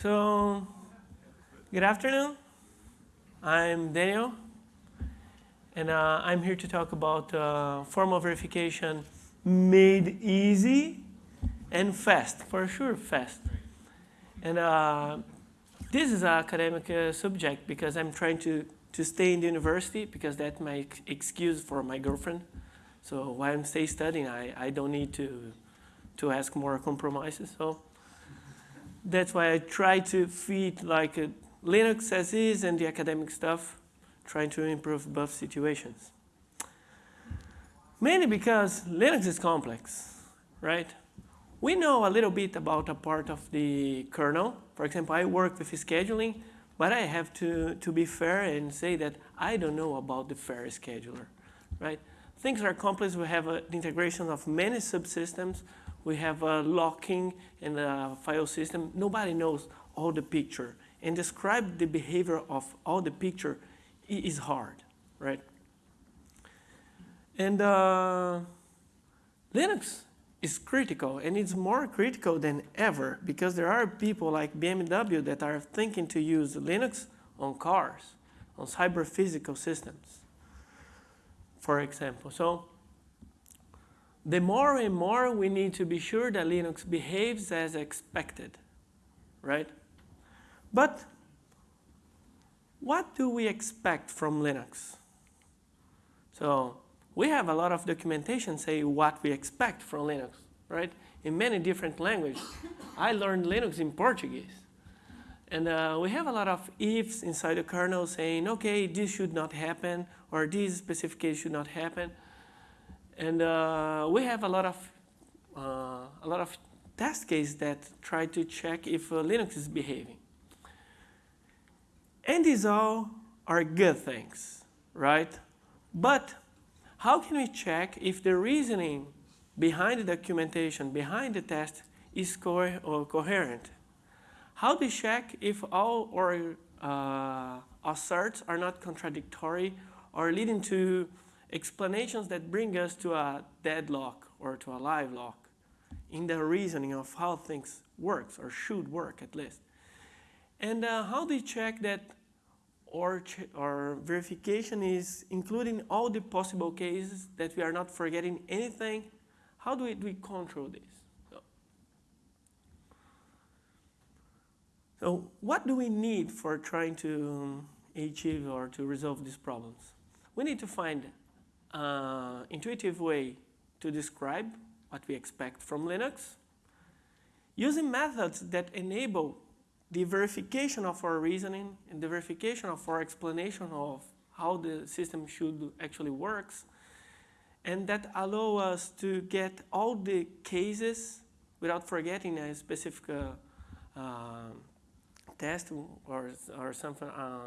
So, good afternoon. I'm Daniel, and uh, I'm here to talk about uh, formal verification made easy and fast, for sure fast. And uh, this is an academic uh, subject because I'm trying to, to stay in the university because that's my excuse for my girlfriend. So while I'm stay studying, I, I don't need to, to ask more compromises. So that's why I try to feed like uh, Linux as is and the academic stuff, trying to improve both situations. Mainly because Linux is complex, right? We know a little bit about a part of the kernel. For example, I work with scheduling, but I have to, to be fair and say that I don't know about the fair scheduler, right? Things are complex. We have uh, the integration of many subsystems. We have a locking in the file system. Nobody knows all the picture. And describe the behavior of all the picture is hard, right? And uh, Linux is critical, and it's more critical than ever because there are people like BMW that are thinking to use Linux on cars, on cyber physical systems, for example. So the more and more we need to be sure that Linux behaves as expected, right? But what do we expect from Linux? So we have a lot of documentation say what we expect from Linux, right? In many different languages. I learned Linux in Portuguese. And uh, we have a lot of ifs inside the kernel saying, okay, this should not happen, or this specific case should not happen. And uh, we have a lot of uh, a lot of test cases that try to check if uh, Linux is behaving. And these all are good things, right? But how can we check if the reasoning behind the documentation, behind the test, is co or coherent? How do we check if all our uh, asserts are not contradictory or leading to explanations that bring us to a deadlock or to a live lock in the reasoning of how things works or should work at least? And uh, how do we check that or, or verification is including all the possible cases that we are not forgetting anything. How do we, do we control this? So, so, what do we need for trying to achieve or to resolve these problems? We need to find an intuitive way to describe what we expect from Linux using methods that enable the verification of our reasoning and the verification of our explanation of how the system should actually works and that allow us to get all the cases without forgetting a specific uh, uh, test or, or some uh,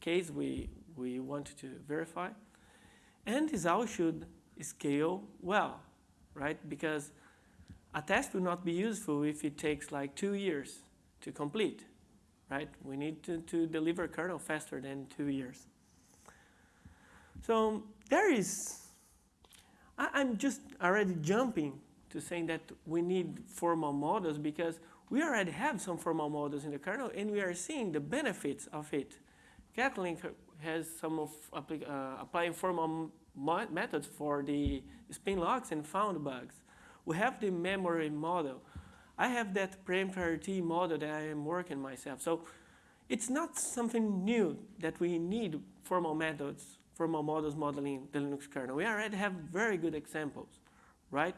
case we, we want to verify. And this all should scale well, right? Because a test will not be useful if it takes like two years to complete, right? We need to, to deliver kernel faster than two years. So there is, I, am just already jumping to saying that we need formal models because we already have some formal models in the kernel and we are seeing the benefits of it. Catalin has some of uh, applying formal methods for the spin locks and found bugs. We have the memory model. I have that preemptive model that I am working myself. So it's not something new that we need formal methods, formal models modeling the Linux kernel. We already have very good examples, right?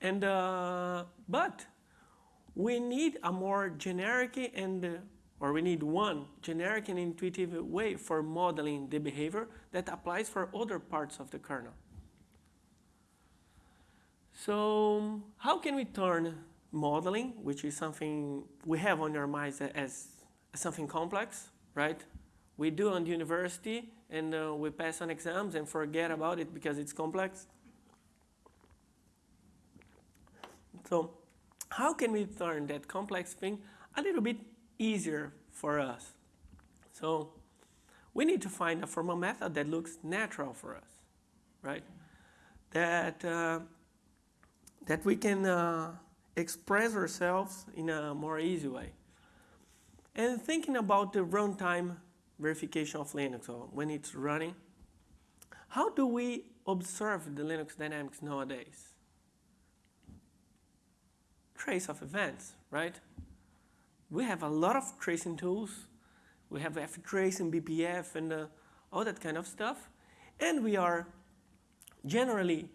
And, uh, but we need a more generic and, or we need one generic and intuitive way for modeling the behavior that applies for other parts of the kernel. So how can we turn modeling, which is something we have on our minds as, something complex, right? We do on the university and uh, we pass on exams and forget about it because it's complex. So how can we turn that complex thing a little bit easier for us? So we need to find a formal method that looks natural for us, right? That uh, that we can uh, express ourselves in a more easy way. And thinking about the runtime verification of Linux or when it's running, how do we observe the Linux dynamics nowadays? Trace of events, right? We have a lot of tracing tools. We have ftrace and BPF and uh, all that kind of stuff. And we are generally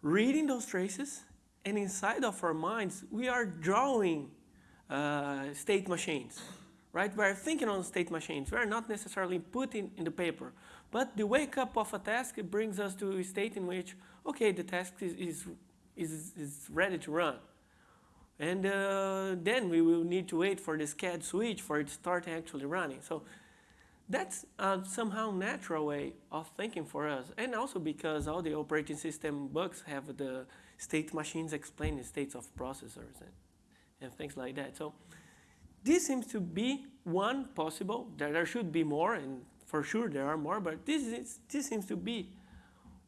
reading those traces and inside of our minds, we are drawing uh, state machines, right? We're thinking on state machines. We're not necessarily putting in the paper. But the wake up of a task brings us to a state in which, okay, the task is, is, is, is ready to run. And uh, then we will need to wait for the sched_switch for it to start actually running. So that's a somehow natural way of thinking for us. And also because all the operating system bugs have the state machines explaining states of processors and, and things like that. So this seems to be one possible, there should be more, and for sure there are more, but this, is, this seems to be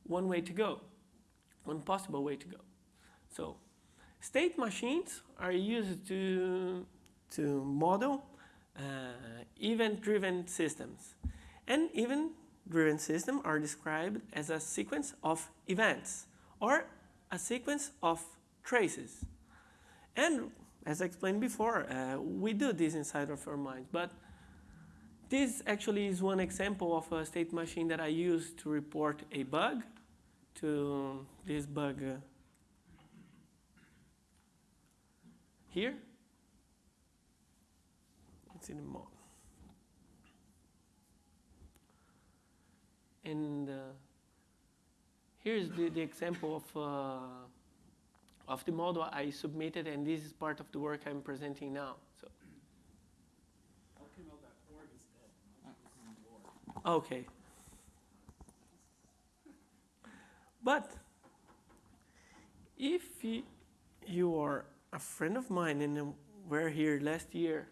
one way to go, one possible way to go. So state machines are used to, to model uh, event-driven systems. And event-driven systems are described as a sequence of events or a sequence of traces. And as I explained before, uh, we do this inside of our minds. But this actually is one example of a state machine that I use to report a bug to this bug uh, here. It's in the mod. And uh, Here's the, the example of, uh, of the model I submitted, and this is part of the work I'm presenting now. So. Okay. But if you are a friend of mine and we're here last year,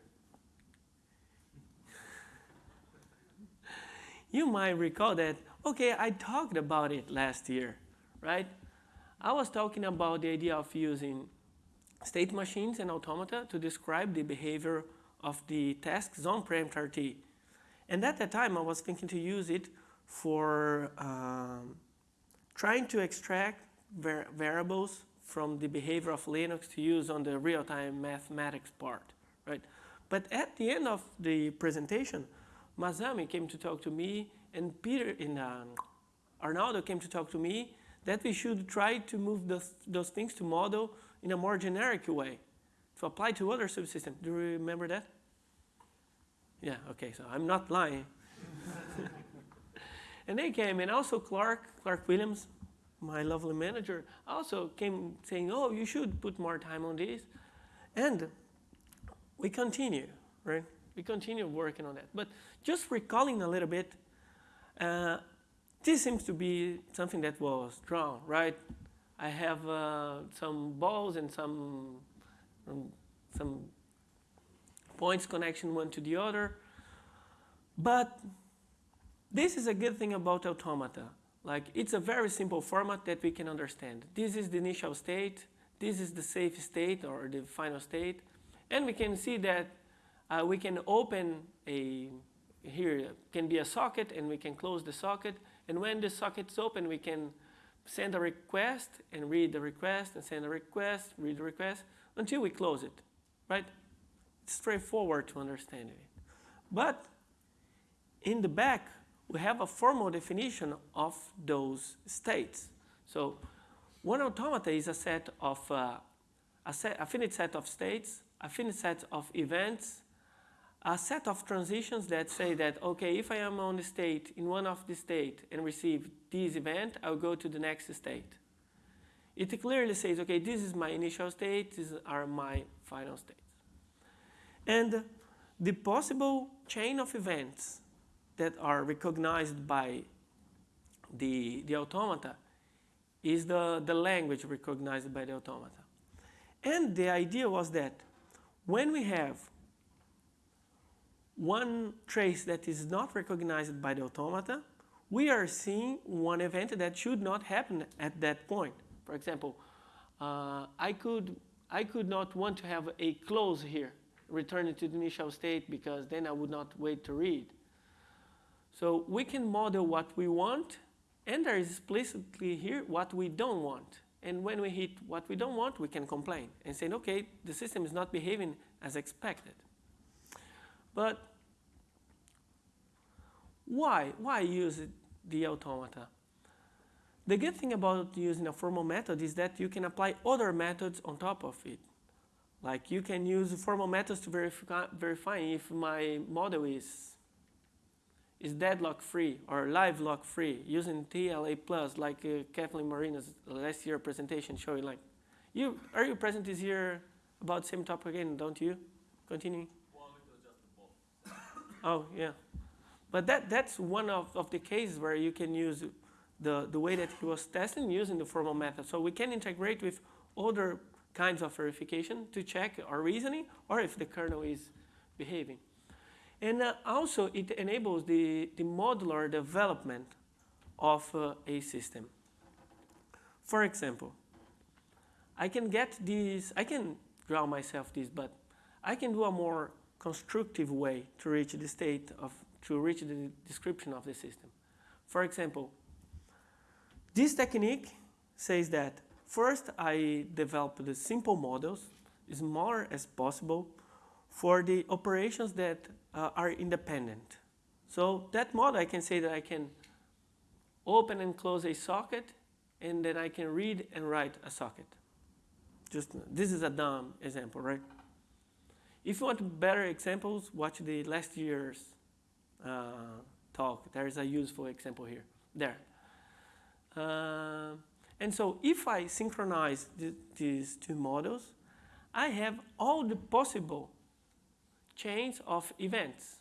you might recall that Okay, I talked about it last year, right? I was talking about the idea of using state machines and automata to describe the behavior of the tasks on PREEMPT. And at that time, I was thinking to use it for um, trying to extract var variables from the behavior of Linux to use on the real-time mathematics part, right? But at the end of the presentation, Masami came to talk to me and Peter in uh, Arnaldo came to talk to me that we should try to move those, those things to model in a more generic way to apply to other subsystems. Do you remember that? Yeah, okay, so I'm not lying. and they came, and also Clark, Clark Williams, my lovely manager, also came saying, oh, you should put more time on this. And we continue, right? We continue working on that. But just recalling a little bit uh, this seems to be something that was drawn, right? I have uh, some balls and some, um, some points connection one to the other. But this is a good thing about automata. Like it's a very simple format that we can understand. This is the initial state. This is the safe state or the final state. And we can see that uh, we can open a here can be a socket and we can close the socket. And when the socket is open, we can send a request and read the request and send a request, read the request until we close it, right? It's straightforward to understand it. But in the back, we have a formal definition of those states. So one automata is a set of uh, a, set, a finite set of states, a finite set of events, a set of transitions that say that, okay, if I am on the state, in one of the state and receive this event, I'll go to the next state. It clearly says, okay, this is my initial state, these are my final states. And the possible chain of events that are recognized by the, the automata is the, the language recognized by the automata. And the idea was that when we have one trace that is not recognized by the automata, we are seeing one event that should not happen at that point. For example, uh, I could I could not want to have a close here, returning to the initial state because then I would not wait to read. So we can model what we want, and there is explicitly here what we don't want. And when we hit what we don't want, we can complain and say, okay, the system is not behaving as expected. But why? Why use the automata? The good thing about using a formal method is that you can apply other methods on top of it. Like you can use formal methods to verify, verify if my model is, is deadlock free or live lock free using TLA plus like uh, Catalin Marinas' last year presentation showing like, you are you present this year about same topic again, don't you? Continuing. oh yeah. But that, that's one of, of the cases where you can use the, the way that he was testing using the formal method. So we can integrate with other kinds of verification to check our reasoning or if the kernel is behaving. And uh, also it enables the, the modular development of uh, a system. For example, I can get these, I can draw myself this, but I can do a more constructive way to reach the state of, to reach the description of the system. For example, this technique says that first I develop the simple models, as small as possible, for the operations that uh, are independent. So that model I can say that I can open and close a socket and then I can read and write a socket. Just this is a dumb example, right? If you want better examples, watch the last year's uh, talk. There is a useful example here. There. Uh, and so if I synchronize th these two models, I have all the possible chains of events,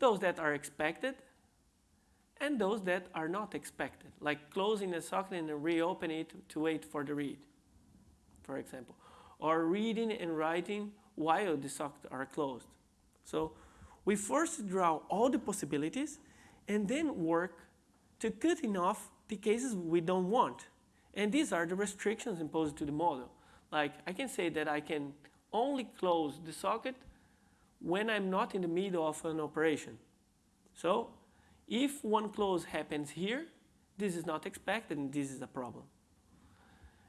those that are expected and those that are not expected, like closing the socket and reopen it to wait for the read, for example, or reading and writing while the sockets are closed. So we first draw all the possibilities and then work to cutting off the cases we don't want. And these are the restrictions imposed to the model. Like I can say that I can only close the socket when I'm not in the middle of an operation. So if one close happens here, this is not expected and this is a problem.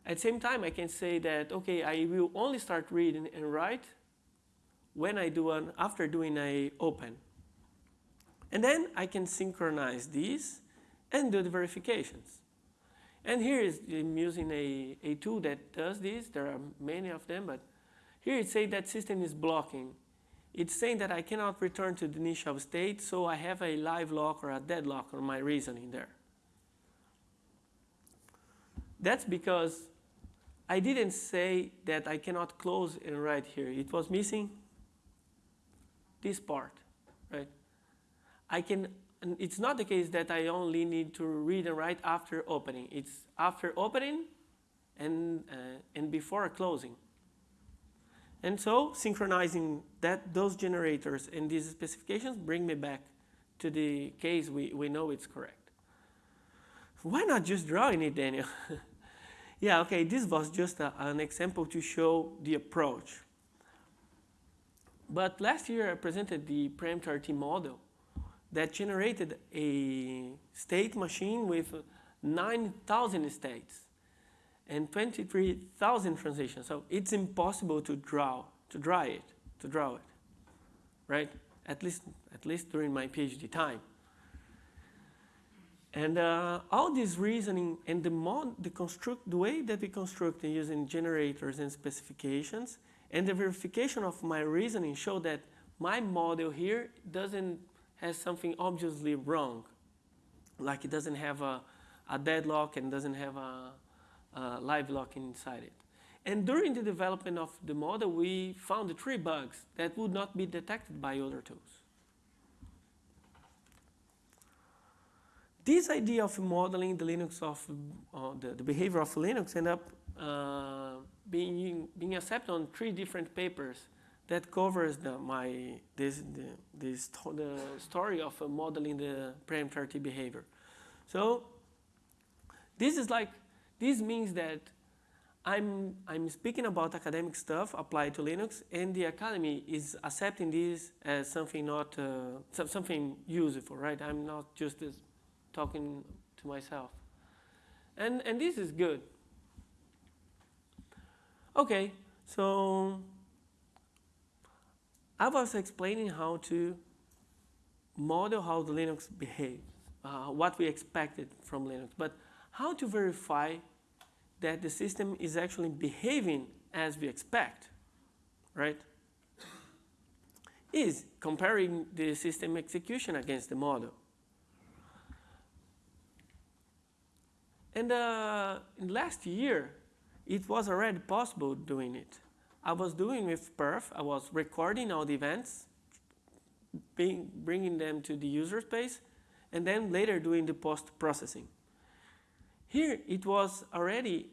At the same time, I can say that, okay, I will only start reading and write when I do an, after doing a open. And then I can synchronize these and do the verifications. And here is I'm using a, a tool that does this. There are many of them, but here it says that system is blocking. It's saying that I cannot return to the initial state, so I have a live lock or a deadlock on my reasoning there. That's because I didn't say that I cannot close and write here. It was missing this part, right? I can it's not the case that I only need to read and write after opening. It's after opening and, uh, and before closing. And so synchronizing that, those generators and these specifications bring me back to the case we, we know it's correct. Why not just drawing it, Daniel? yeah, okay, this was just a, an example to show the approach. But last year I presented the PREEMPT_RT model that generated a state machine with 9,000 states and 23,000 transitions. So it's impossible to draw, to draw it, to draw it, right? At least, at least during my PhD time. And uh, all this reasoning and the, mod, the, construct, the way that we construct using generators and specifications and the verification of my reasoning show that my model here doesn't has something obviously wrong, like it doesn't have a, a deadlock and doesn't have a, a live lock inside it. And during the development of the model, we found three bugs that would not be detected by other tools. This idea of modeling the Linux of uh, the, the, behavior of Linux ended up uh, being, being accepted on three different papers that covers the, my, this, the, this, the story of uh, modeling the PREEMPT_RT behavior. So this is like, this means that I'm, I'm speaking about academic stuff applied to Linux, and the academy is accepting this as something not uh, something useful, right? I'm not just uh, talking to myself, and and this is good. Okay, so I was explaining how to model how the Linux behaves, uh, what we expected from Linux, but how to verify that the system is actually behaving as we expect, right? Is comparing the system execution against the model. And uh, last year, it was already possible doing it. I was doing with Perf, I was recording all the events, being, bringing them to the user space, and then later doing the post-processing. Here it was already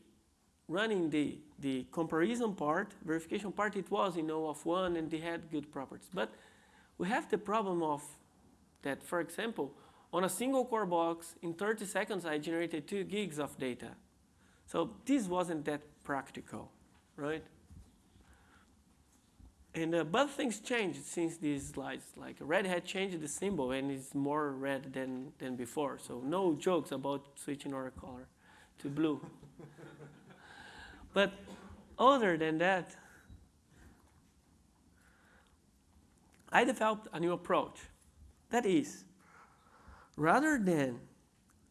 running the, the comparison part, verification part, it was in O of 1 and they had good properties. But we have the problem of that, for example, on a single core box, in 30 seconds I generated 2 gigs of data. So this wasn't that practical, right? And uh, but things changed since these slides. Like Red Hat changed the symbol and it's more red than, than before. So no jokes about switching our color to blue. but other than that, I developed a new approach. That is, rather than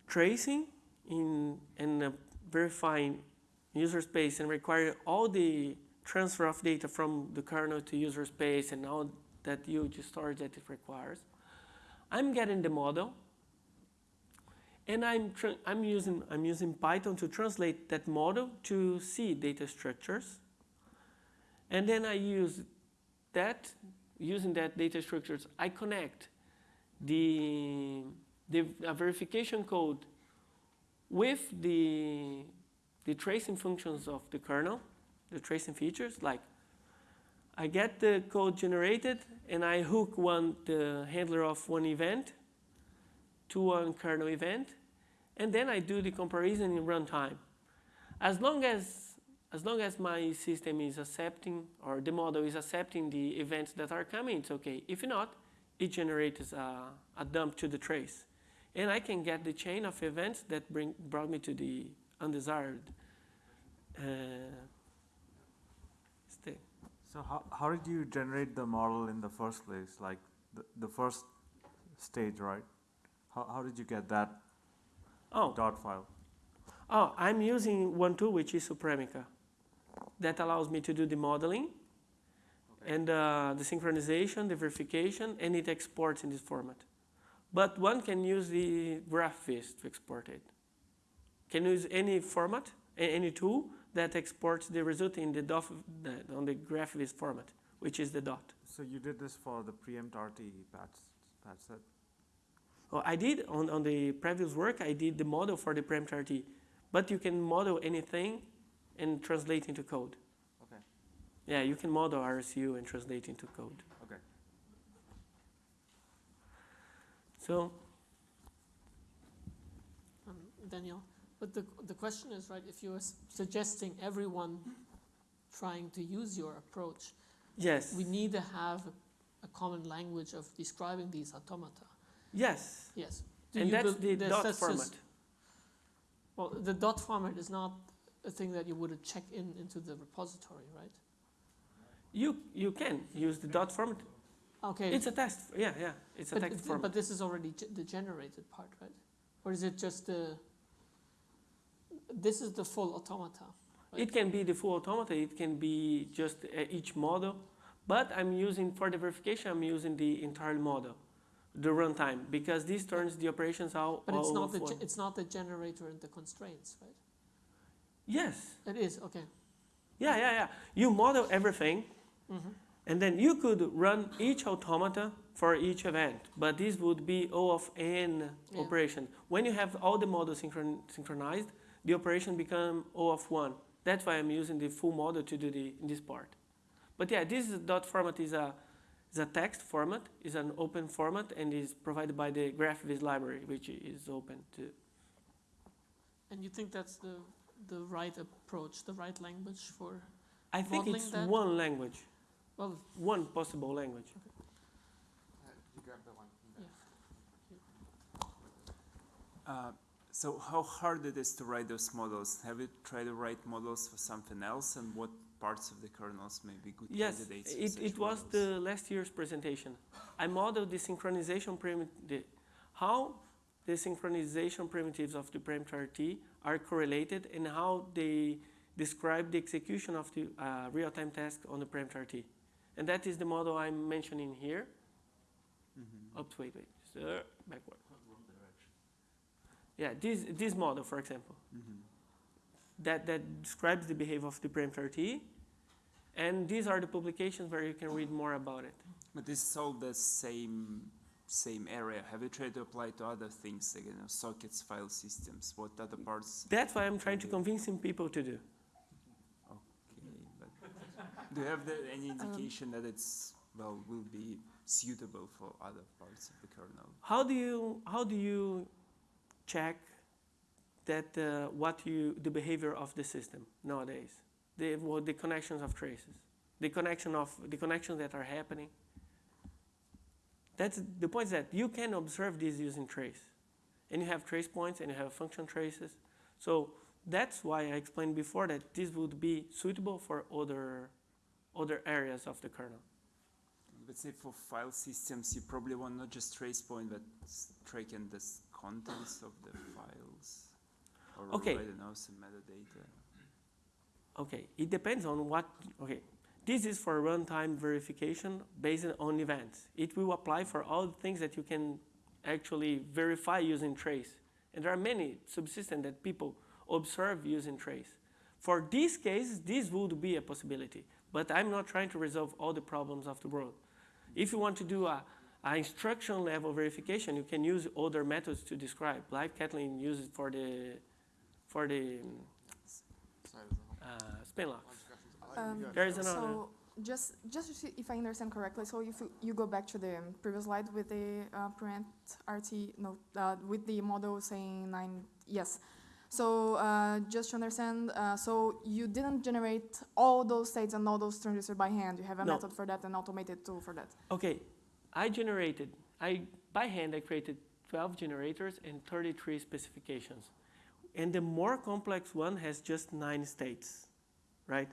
tracing in and uh, verifying user space and requiring all the transfer of data from the kernel to user space and all that huge storage that it requires. I'm getting the model, and I'm, I'm, using, I'm using Python to translate that model to C data structures. And then I use that, using that data structures, I connect the, the verification code with the, the tracing functions of the kernel the tracing features. Like I get the code generated and I hook one the handler of one event to one kernel event, and then I do the comparison in runtime. As long as as long as my system is accepting or the model is accepting the events that are coming, it's okay. If not, it generates a, a dump to the trace. And I can get the chain of events that bring, brought me to the undesired uh, so how, how did you generate the model in the first place? Like the, the first stage, right? How, how did you get that oh. dot file? Oh, I'm using one tool which is Supremica. That allows me to do the modeling okay. and uh, the synchronization, the verification, and it exports in this format. But one can use the GraphViz to export it. Can use any format, any tool, that exports the result in the DOT, the, on the GraphViz format, which is the dot. So you did this for the preempt RT patch, patch set? Oh, I did on, on the previous work, I did the model for the preempt RT, but you can model anything and translate into code. Okay. Yeah, you can model RCU and translate into code. Okay. So. Um, Daniel. But the, the question is, right, if you're suggesting everyone trying to use your approach, yes, we need to have a, common language of describing these automata. Yes. Yes. Do and that's the dot that's format. Just, well, the dot format is not a thing that you would check in into the repository, right? You you can use the dot format. Okay. It's a test. Yeah, yeah. It's a but, text format. But this is already the generated part, right? Or is it just the this is the full automata. Right? It can be the full automata, it can be just uh, each model, but I'm using, for the verification, I'm using the entire model, the runtime, because this turns the operations out But it's not, the one. it's not the generator and the constraints, right? Yes. It is, okay. Yeah, yeah, yeah. You model everything, mm -hmm. and then you could run each automata for each event, but this would be O of n yeah. operation. When you have all the models synchron synchronized, the operation become O of 1. That's why I'm using the full model to do the, this part. But yeah, this dot format is a, is a text format, is an open format, and is provided by the GraphViz library, which is open too. And you think that's the the right approach, the right language for, I think it's that? one language, well, one possible language. You grab the one. yeah. Uh, so how hard it is to write those models? Have you tried to write models for something else, and what parts of the kernels may be good Yes, candidates for it, it was models? the last year's presentation. I modeled the synchronization primitive, how the synchronization primitives of the preempt RT are correlated and how they describe the execution of the uh, real-time task on the preempt RT. And that is the model I'm mentioning here. Mhm. Oops, wait, wait, uh, backward. Yeah, this, this model, for example. Mhm. that, that describes the behavior of the parameter T. And these are the publications where you can read more about it. But this is all the same same area. Have you tried to apply to other things, like you know, sockets, file systems? What other parts? That's why I'm trying to convincing people to do. Okay, but do you have the, any indication that it's well will be suitable for other parts of the kernel? How do you, how do you check that uh, what you, the behavior of the system nowadays? The, well, the connections of traces, the connection of, the connections that are happening. That's, the point is that you can observe this using trace. And you have trace points and you have function traces. So that's why I explained before that this would be suitable for other, other areas of the kernel. Let's say for file systems, you probably want not just trace point, but the s- contents of the files. Or Okay. I don't know, some metadata. Okay, it depends on what, okay. This is for runtime verification based on events. It will apply for all the things that you can actually verify using trace. And there are many subsystems that people observe using trace. For these cases, this would be a possibility. But I'm not trying to resolve all the problems of the world. If you want to do a, a instruction level verification, you can use other methods to describe. Like Catalin uses for the, for the Sorry, there's uh, spin locks. bunch of questions. I'll let you Um. There is another. So just just if I understand correctly, so if you, you go back to the previous slide with the uh, preempt RT, no, uh, with the model saying nine, yes. So uh, just to understand, uh, so you didn't generate all those states and all those transitions by hand. You have a No. method for that and automated tool for that. Okay, I generated, I, by hand, I created 12 generators and 33 specifications. And the more complex one has just nine states, right?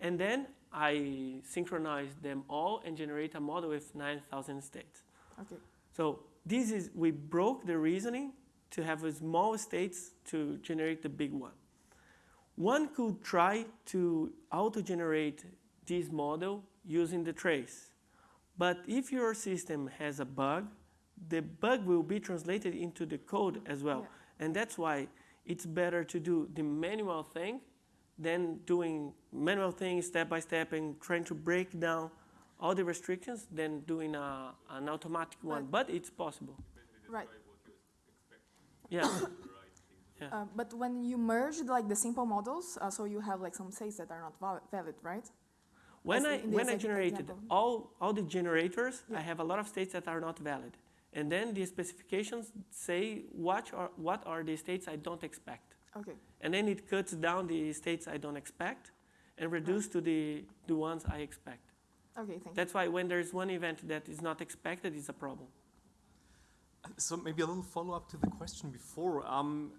And then I synchronize them all and generate a model with 9,000 states. Okay. So this is, we broke the reasoning to have a small states to generate the big one. One could try to auto-generate this model using the trace. But if your system has a bug, the bug will be translated into the code as well. Yeah. And that's why it's better to do the manual thing than doing manual things step by step and trying to break down all the restrictions than doing a, an automatic one. But it's possible. Right. Yeah. Yeah. Uh, but when you merge like the simple models, uh, so you have like some states that are not val- valid, right? When I, when I generated example. all, all the generators, I have a lot of states that are not valid. And then the specifications say what are, what are the states I don't expect. Okay. And then it cuts down the states I don't expect and reduce to the, the ones I expect. Okay. Thank you. That's why when there's one event that is not expected, it's a problem. So maybe a little follow-up to the question before. Um,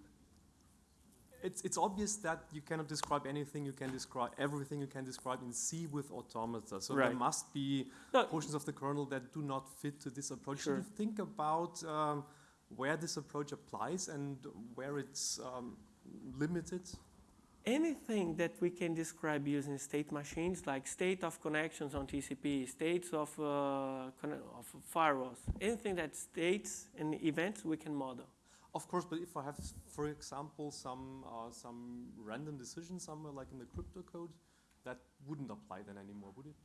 it's, it's obvious that you cannot describe anything, you can describe everything you can describe in C with automata. So Right. there must be No, portions of the kernel that do not fit to this approach. Sure. Should you think about um, where this approach applies and where it's um, limited? anything that we can describe using state machines, like state of connections on TCP, states of, uh, of firewalls, anything that states and events we can model. Of course, but if I have, for example, some uh, some random decision somewhere like in the crypto code, that wouldn't apply then anymore, would it?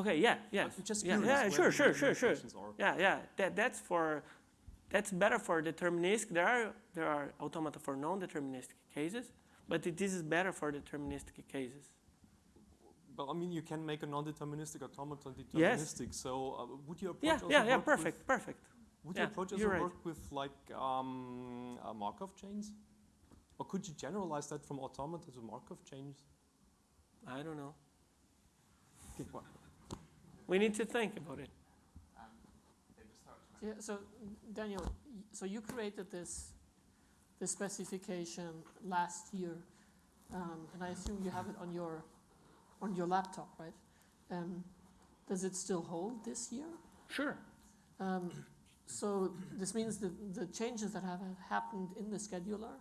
Okay, yeah, yes. I'm just yeah, yeah, sure, sure, sure, sure. Yeah, yeah. That, that's for, that's better for deterministic. There are, there are automata for non-deterministic cases, but it, this is better for deterministic cases. Well, I mean, you can make a non-deterministic automaton Yes. deterministic. So, uh, would your approach Yeah, also yeah, yeah, perfect, perfect. Would Yeah, your approach also right. work with like um, uh, Markov chains? Or could you generalize that from automata to Markov chains? I don't know. We need to think about it. Um, they just start to Yeah, so Daniel, so you created this, this specification last year, um, and I assume you have it on your, on your laptop, right? Um, does it still hold this year? Sure. So this means the, the changes that have happened in the scheduler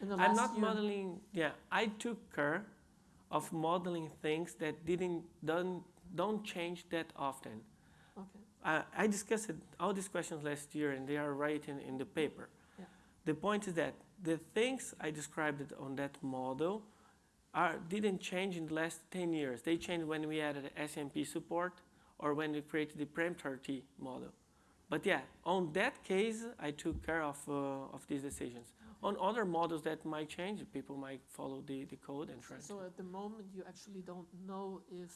in the I'm not year. modeling, yeah, I took care of modeling things that didn't, don't, don't change that often. Okay. I, I discussed all these questions last year and they are right in, in the paper. Yeah. The point is that the things I described it on that model are, didn't change in the last 10 years. They changed when we added SMP support or when we created the PREEMPT-RT model. But yeah, on that case, I took care of, uh, of these decisions. On other models that might change, people might follow the, the code and try So at the moment, you actually don't know if,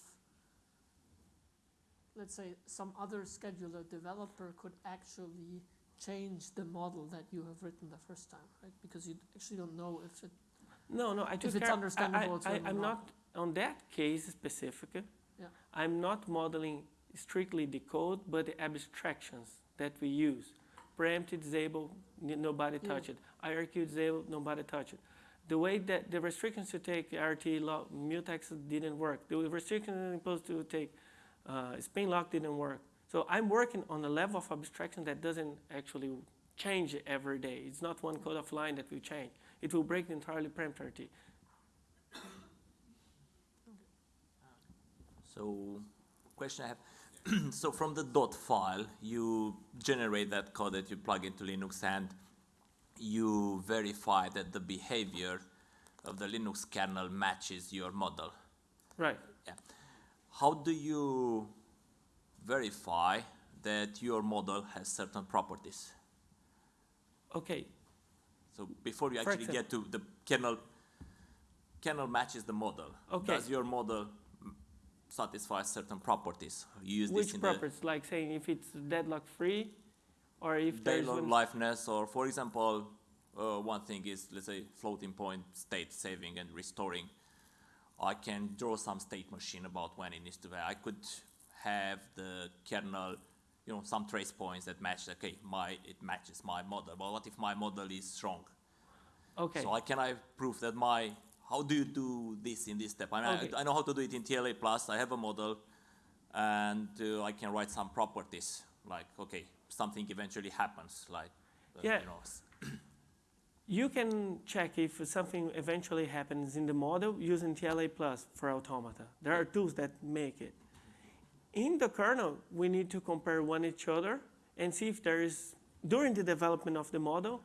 let's say, some other scheduler developer could actually change the model that you have written the first time, right? Because you actually don't know if it, No, no, I took it's care. I- understandable I, I, I'm not. not on that case specific. Yeah. I'm not modeling strictly the code, but the abstractions that we use. Preempted, disable, n- nobody Yeah. touch it. IRQ disabled, nobody touch it. The way that the restrictions to take RT lock, mutex didn't work. The restrictions imposed to take uh, spin lock didn't work. So I'm working on a level of abstraction that doesn't actually change every day. It's not one code of line that will change. It will break the entirely preempt RT. So, question I have. so from the dot file, you generate that code that you plug into Linux and you verify that the behavior of the Linux kernel matches your model. Right. Yeah. How do you verify that your model has certain properties? Okay. So before you For actually get to the kernel, kernel matches the model. Okay. Does your model satisfy certain properties? You use Which properties? Like saying if it's deadlock free, or if the there's daily one- liveness, or for example, uh, one thing is let's say floating point state saving and restoring. I can draw some state machine about when it needs to be. I could have the kernel, you know, some trace points that match. Okay, my it matches my model. But what if my model is strong? Okay. So I can I prove that my how do you do this in this step? I, mean, Okay. I, I know how to do it in TLA plus. I have a model, and uh, I can write some properties like okay, something eventually happens, like uh, Yeah. you know, You can check if something eventually happens in the model using TLA plus for automata. There are tools that make it. In the kernel, we need to compare one each other and see if there is, during the development of the model,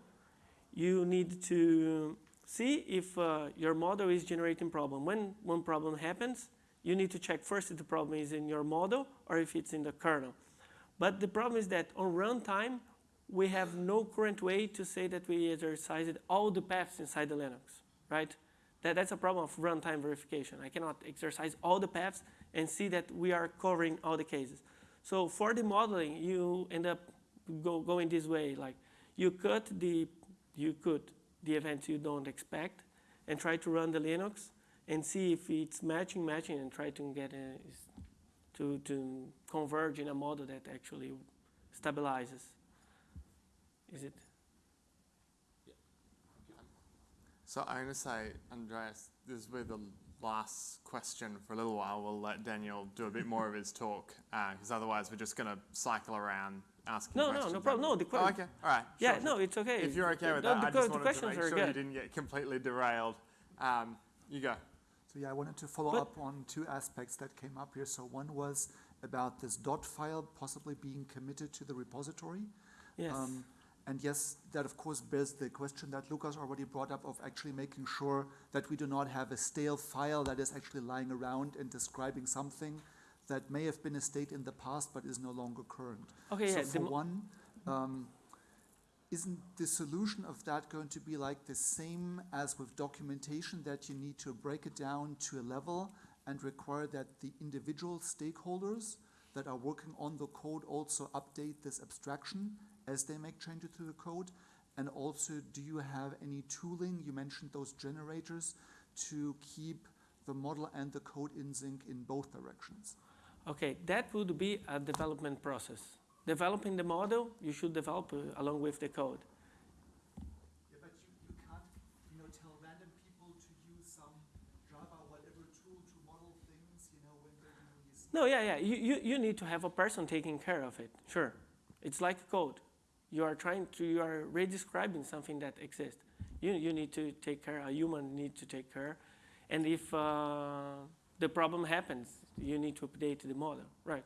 you need to see if uh, your model is generating problem. When one problem happens, you need to check first if the problem is in your model or if it's in the kernel. But the problem is that on runtime, we have no current way to say that we exercised all the paths inside the Linux, right? That, that's a problem of runtime verification. I cannot exercise all the paths and see that we are covering all the cases. So for the modeling, you end up go, going this way, like you cut the, you cut the events you don't expect and try to run the Linux and see if it's matching, matching, and try to get a, to, to converge in a model that actually stabilizes. Is it? So I'm gonna say, Andreas, this will be the last question for a little while. We'll let Daniel do a bit more of his talk, uh, because otherwise we're just gonna cycle around asking No, no, questions. no problem. No, the Oh, okay, all right. Yeah, sure, no, it's okay. If you're okay with The- that, the I just the wanted to questions make are sure you didn't get completely derailed. Um, you go. So yeah, I wanted to follow But- up on two aspects that came up here. So one was about this dot file possibly being committed to the repository. Yes. Um, and yes, that of course bears the question that Lucas already brought up of actually making sure that we do not have a stale file that is actually lying around and describing something that may have been a state in the past but is no longer current. okay, so yeah. for one, um, isn't the solution of that going to be like the same as with documentation that you need to break it down to a level and require that the individual stakeholders that are working on the code also update this abstraction as they make changes to the code? And also, do you have any tooling, you mentioned those generators, to keep the model and the code in sync in both directions? Okay, that would be a development process. Developing the model, you should develop uh, along with the code. Yeah, but you, you can't, you know, tell random people to use some Java whatever tool to model things, you know, when they're doing. No, yeah, yeah. You, you, you need to have a person taking care of it. Sure. It's like code. You are trying to, you are redescribing something that exists. You, you need to take care, a human needs to take care. And if uh, the problem happens, you need to update the model, right?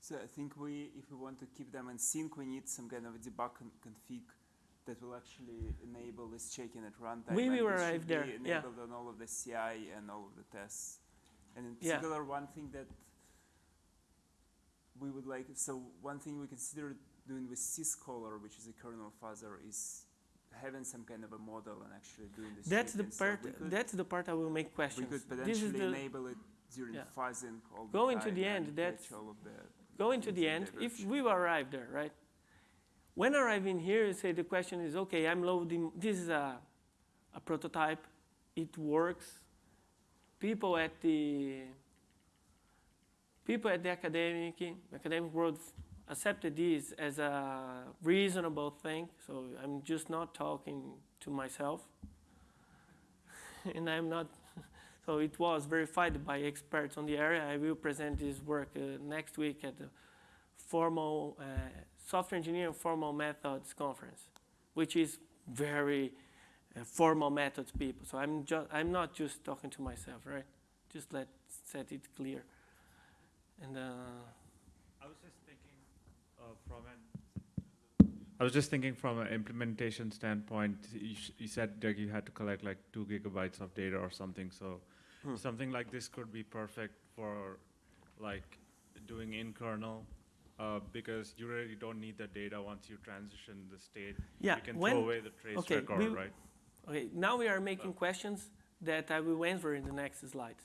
So I think we, if we want to keep them in sync, we need some kind of a debug con- config that will actually enable this checking at runtime. We will arrive there, be yeah. Enabled on all of the CI and all of the tests. And in Yeah. particular, one thing that we would like, so one thing we consider doing with syzkaller, which is a kernel fuzzer, is having some kind of a model and actually doing this. That's the. So part. could- That's the part I will make questions. we could potentially enable it during Yeah. fuzzing all the Going to the end, that's- all of the going to the end. If we arrive there, right? When arriving here, you say the question is, okay, I'm loading. This is a, a prototype. It works. People at the people at the academic academic world accepted this as a reasonable thing. So I'm just not talking to myself, and I'm not. So it was verified by experts on the area. I will present this work uh, next week at the formal uh, software engineering formal methods conference, which is very uh, formal methods people. So I'm just I'm not just talking to myself, right? Just let set it clear. And uh, I was just thinking uh, from an. I was just thinking from an implementation standpoint. You, you said that you had to collect like two gigabytes of data or something. So Hmm. something like this could be perfect for like doing in kernel. Uh, because you really don't need the data once you transition the state. yeah, you can when throw away the trace okay, record, we- right? okay, now we are making questions that I will answer in the next slides.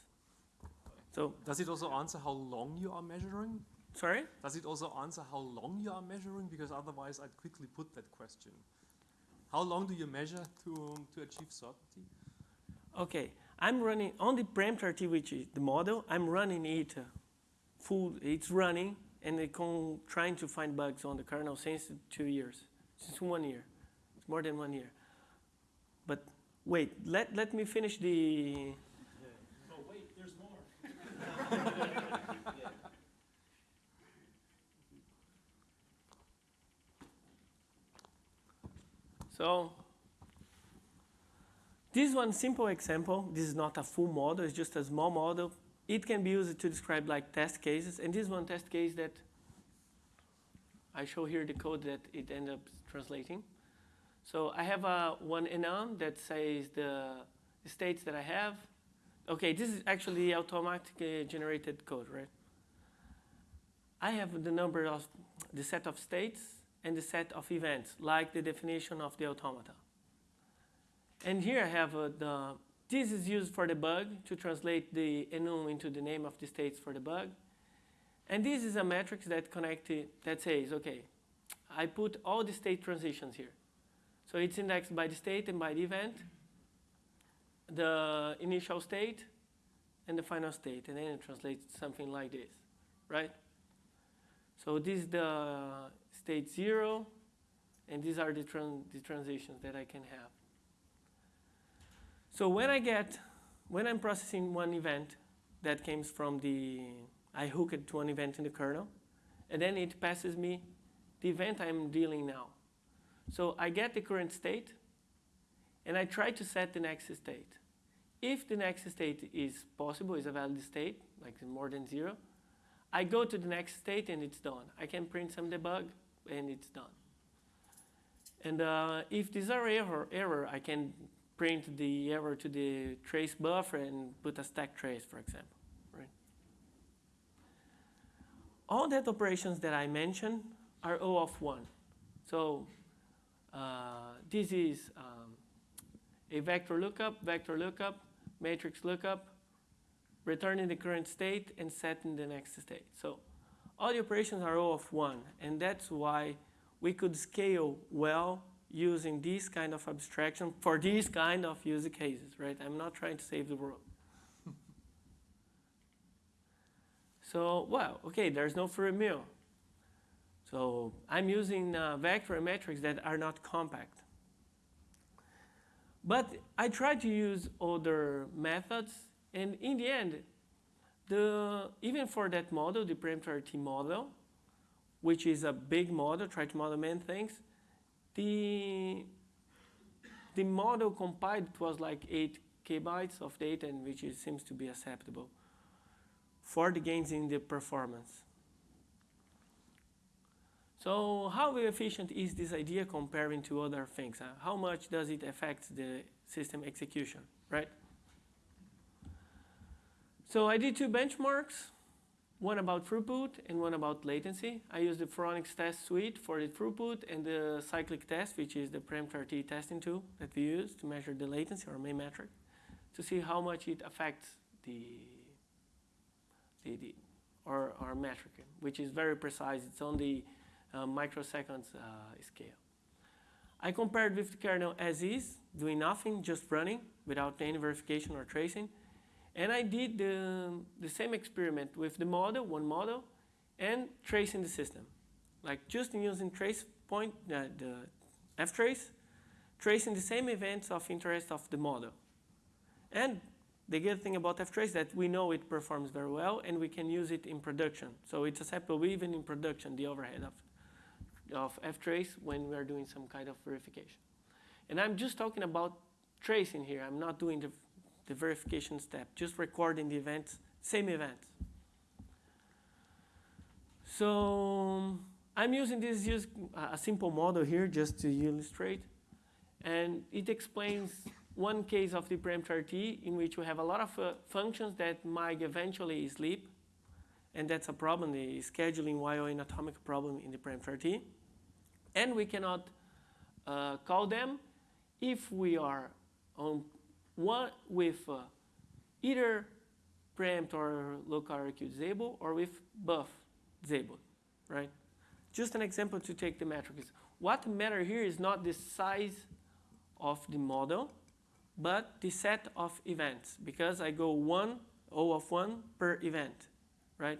So Does it also answer how long you are measuring? sorry. Does it also answer how long you are measuring? Because otherwise, I'd quickly put that question. How long do you measure to, to achieve certainty? Okay, I'm running on the PREEMPT_RT, which is the model. I'm running it uh, full. It's running, and it con- trying to find bugs on the kernel since two years, since one year. It's more than one year. But wait, let let me finish the. Oh, wait, there's more. So this one simple example, this is not a full model, it's just a small model. It can be used to describe like test cases, and this one test case that I show here the code that it ended up translating. So I have a one enum that says the states that I have. Okay, this is actually automatically uh, generated code, right? I have the number of the set of states and the set of events, like the definition of the automata. And here I have uh, the, this is used for the bug to translate the enum into the name of the states for the bug. And this is a matrix that connected, that says, okay, I put all the state transitions here. So it's indexed by the state and by the event, the initial state and the final state, and then it translates something like this, right? So this is the state zero, and these are the, tran- the transitions that I can have. So when I get, when I'm processing one event that comes from the, I hook it to an event in the kernel, and then it passes me the event I'm dealing now. So I get the current state, and I try to set the next state. If the next state is possible, is a valid state, like more than zero, I go to the next state and it's done. I can print some debug and it's done. And uh, if these are error, error, I can print the error to the trace buffer and put a stack trace, for example. Right? All that operations that I mentioned are O of one. So uh, this is um, a vector lookup, vector lookup, matrix lookup, returning the current state and setting the next state. So all the operations are O of one, and that's why we could scale well using this kind of abstraction for these kind of use cases, right? I'm not trying to save the world. so, well, okay, there's no free meal. So I'm using uh, vector metrics that are not compact. But I tried to use other methods, and in the end, the, even for that model, the PREEMPT_RT model, which is a big model, try to model many things, the, the model compiled was like 8 kbytes of data, and which is, seems to be acceptable for the gains in the performance. So how efficient is this idea comparing to other things? Uh, how much does it affect the system execution, right? So I did two benchmarks, one about throughput and one about latency. I use the Phoronix test suite for the throughput and the cyclictest, which is the PREEMPT_RT testing tool that we use to measure the latency or main metric, to see how much it affects the, the, the our, our metric, which is very precise. It's on the uh, microseconds uh, scale. I compared with the kernel as is, doing nothing, just running without any verification or tracing. And I did the, the same experiment with the model, one model, and tracing the system. Like just using trace point, uh, the ftrace, tracing the same events of interest of the model. And the good thing about ftrace that we know it performs very well and we can use it in production. So it's acceptable even in production, the overhead of of ftrace when we are doing some kind of verification. And I'm just talking about tracing here. I'm not doing the, the verification step, just recording the events, same events. So I'm using this use a simple model here just to illustrate. And it explains one case of the PREEMPT_RT in which we have a lot of uh, functions that might eventually sleep. And that's a problem, the scheduling while in atomic problem in the PREEMPT_RT and we cannot uh, call them if we are on one with uh, either preempt or local IRQ disabled or with buff disabled, right? Just an example to take the metrics. What matter here is not the size of the model, but the set of events, because I go one, O of one per event, right?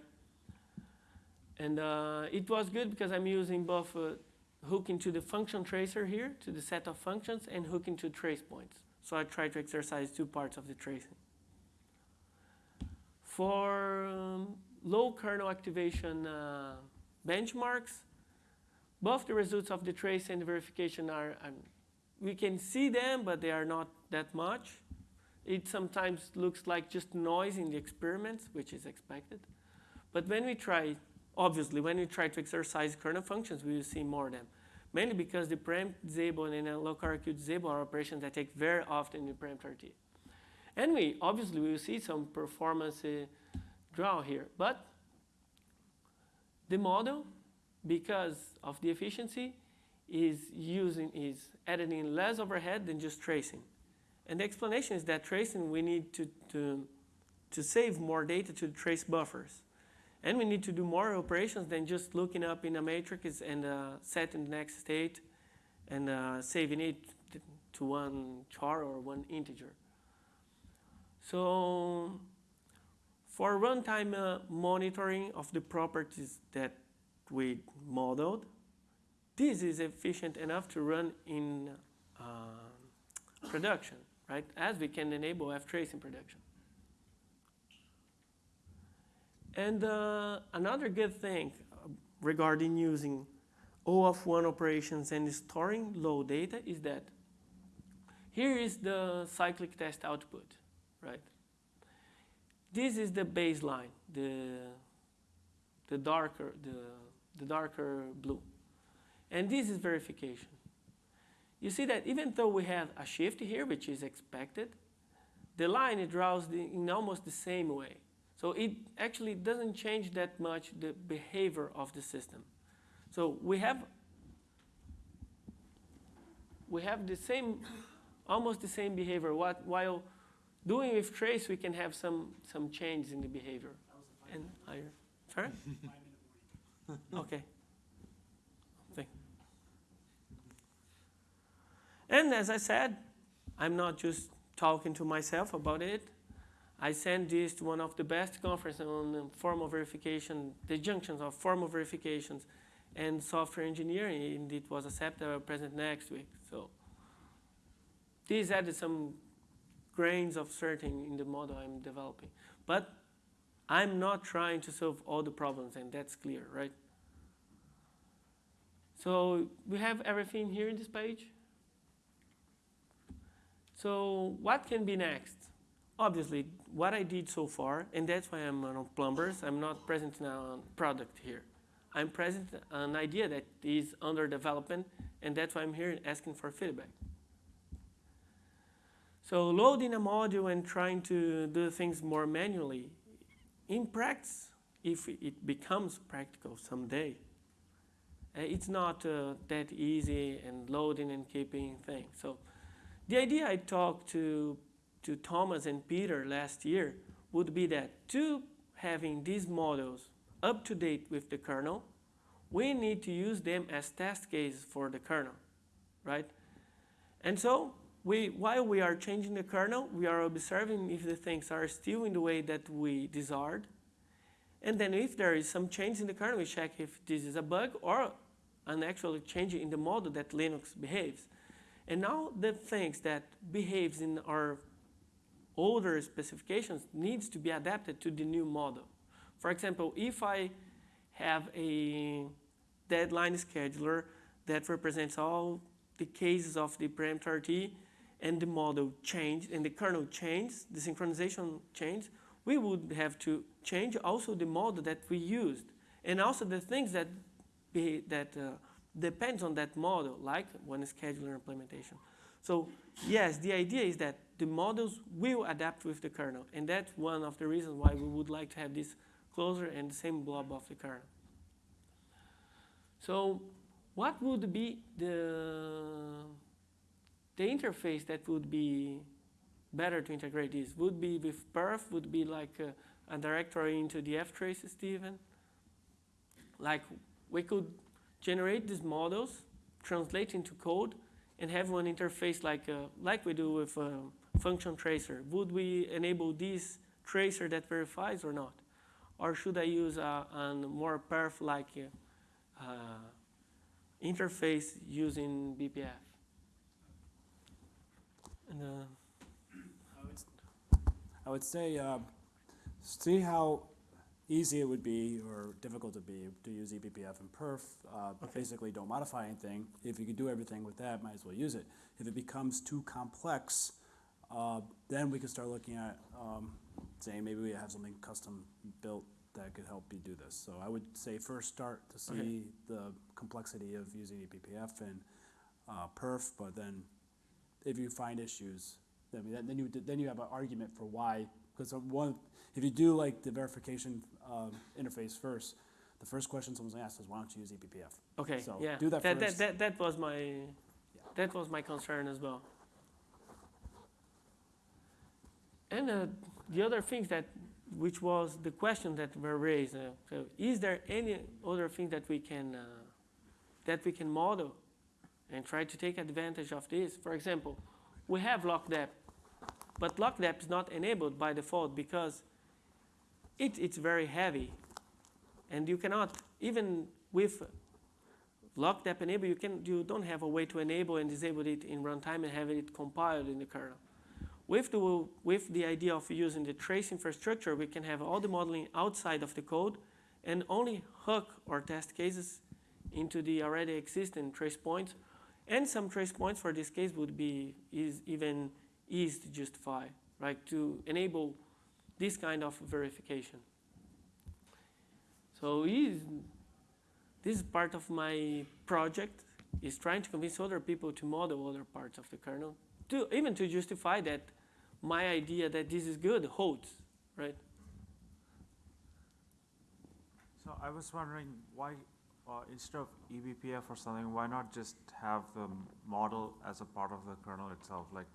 And uh, it was good because I'm using both uh, hook into the function tracer here, to the set of functions, and hook into trace points. So I try to exercise two parts of the tracing. For um, low kernel activation uh, benchmarks, both the results of the trace and the verification are, um, we can see them, but they are not that much. It sometimes looks like just noise in the experiments, which is expected. But when we try Obviously, when we try to exercise kernel functions, we will see more of them. Mainly because the preempt disable and the local IRQ disable are operations that take very often in PREEMPT_RT. And we, obviously, we will see some performance uh, draw here. But the model, because of the efficiency, is using, is adding less overhead than just tracing. And the explanation is that tracing, we need to, to, to save more data to trace buffers. And we need to do more operations than just looking up in a matrix and uh, setting the next state and uh, saving it to one char or one integer. So for runtime uh, monitoring of the properties that we modeled, this is efficient enough to run in uh, production, right? As we can enable ftrace in production. And uh, another good thing regarding using O of one operations and storing low data is that here is the cyclictest output, right? This is the baseline, the, the darker, the, the darker blue. And this is verification. You see that even though we have a shift here, which is expected, the line it draws the, in almost the same way. So it actually doesn't change that much the behavior of the system. So we have we have the same, almost the same behavior. What, while doing with trace, we can have some some change in the behavior and higher. Sorry. okay. Thank. And as I said, I'm not just talking to myself about it. I sent this to one of the best conferences on formal verification, the junctions of formal verifications and software engineering, and it was accepted. I will present next week. So these added some grains of certainty in the model I'm developing. But I'm not trying to solve all the problems, and that's clear, right? So we have everything here in this page. So what can be next? Obviously, what I did so far, and that's why I'm on plumbers, I'm not presenting a product here. I'm present an idea that is under development, and that's why I'm here asking for feedback. So loading a module and trying to do things more manually, in practice, if it becomes practical someday, uh, it's not uh, that easy and loading and keeping things. So the idea I talked to, to Thomas and Peter last year would be that to having these models up to date with the kernel, we need to use them as test cases for the kernel, right? And so we, while we are changing the kernel, we are observing if the things are still in the way that we desired. And then if there is some change in the kernel, we check if this is a bug or an actual change in the model that Linux behaves. And now the things that behaves in our older specifications needs to be adapted to the new model. For example, if I have a deadline scheduler that represents all the cases of the PREEMPT_RT and the model changed and the kernel changed, the synchronization changed, we would have to change also the model that we used and also the things that be, that uh, depends on that model, like one scheduler implementation. So yes, the idea is that the models will adapt with the kernel, and that's one of the reasons why we would like to have this closer and the same blob of the kernel. So what would be the, the interface that would be better to integrate this? Would be with perf, would be like a, a directory into the ftrace, Stephen? Like we could generate these models, translate into code, and have one interface like, uh, like we do with a function tracer. Would we enable this tracer that verifies or not? Or should I use a, a more perf-like uh, uh, interface using BPF? And, uh, I would say, uh, see how easy it would be or difficult would be to use eBPF and perf. Uh, Okay. Basically, don't modify anything. If you could do everything with that, might as well use it. If it becomes too complex, uh, then we can start looking at um, saying maybe we have something custom built that could help you do this. So I would say first start to see Okay. the complexity of using eBPF and uh, perf, but then if you find issues, then, you then you have an argument for why. Because one, if you do like the verification um, interface first, the first question someone's asked is, why don't you use E eBPF? Okay, So, yeah. do that that, first. That, that, was my, that was my concern as well. And uh, the other things that, which was the question that were raised, uh, so is there any other thing that we can, uh, that we can model and try to take advantage of this? For example, we have LockDep, but LockDep is not enabled by default because it, it's very heavy. And you cannot, even with LockDep enable, you, can, you don't have a way to enable and disable it in runtime and have it compiled in the kernel. With the, with the idea of using the trace infrastructure, we can have all the modeling outside of the code and only hook or test cases into the already existing trace points. And some trace points for this case would be is even easy to justify, right? To enable this kind of verification. So is, this is part of my project, is trying to convince other people to model other parts of the kernel, to even to justify that my idea that this is good holds, right? So I was wondering why, uh, instead of eBPF or something, why not just have the model as a part of the kernel itself? Like,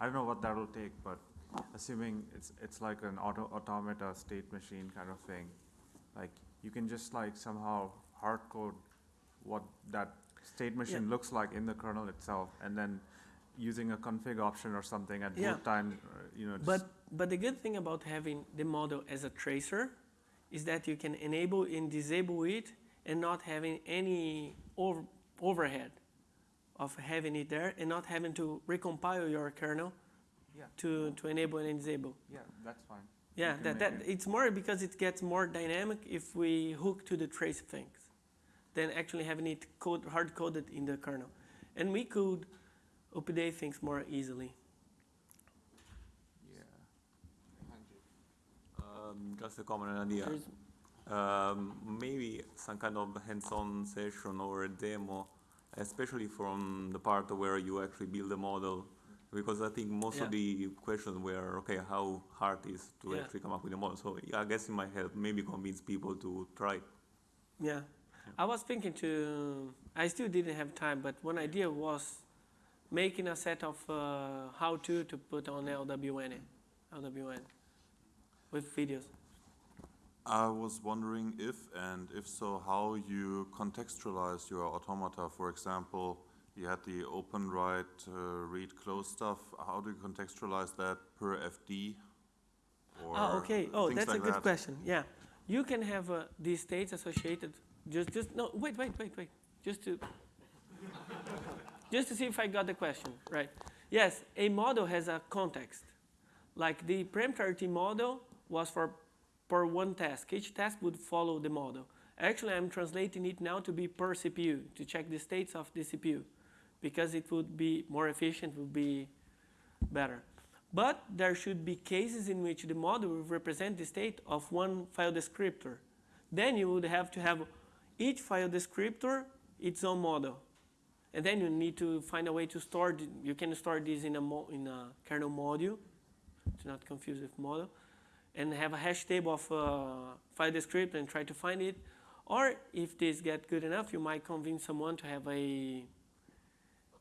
I don't know what that'll take, but assuming it's, it's like an auto, automata state machine kind of thing, like, you can just like somehow hard code what that state machine looks like in the kernel itself, and then using a config option or something at Yeah. boot time, uh, you know. But, but the good thing about having the model as a tracer is that you can enable and disable it and not having any over, overhead of having it there and not having to recompile your kernel Yeah. to, to enable and disable. Yeah, that's fine. Yeah, that, that, it- it's more because it gets more dynamic if we hook to the trace things than actually having it code, hard coded in the kernel. And we could update things more easily. Yeah. Um, just a comment and idea. Um, maybe some kind of hands-on session or a demo, especially from the part where you actually build a model. Because I think most Yeah. of the questions were, okay, how hard is to Yeah. actually come up with a model. So yeah, I guess it might help maybe convince people to try. it. Yeah. I was thinking to, I still didn't have time, but one idea was making a set of uh, how to to put on LWN, LWN with videos. I was wondering if, and if so, how you contextualize your automata. For example, you had the open, write, uh, read, close stuff. How do you contextualize that per FD? Or Oh, okay. Oh, that's a good that? question. Yeah. You can have uh, these states associated. Just, just, no, wait, wait, wait, wait. Just to, just to see if I got the question right. Yes, a model has a context. Like the PREEMPT_RT model was for, per one task. Each task would follow the model. Actually, I'm translating it now to be per CPU, to check the states of the CPU. Because it would be more efficient, would be better. But there should be cases in which the model will represent the state of one file descriptor. Then you would have to have each file descriptor its own model. And then you need to find a way to store, you can store this in a, in a kernel module, to not confuse with model, and have a hash table of uh, file descriptor and try to find it. Or if this get good enough, you might convince someone to have a,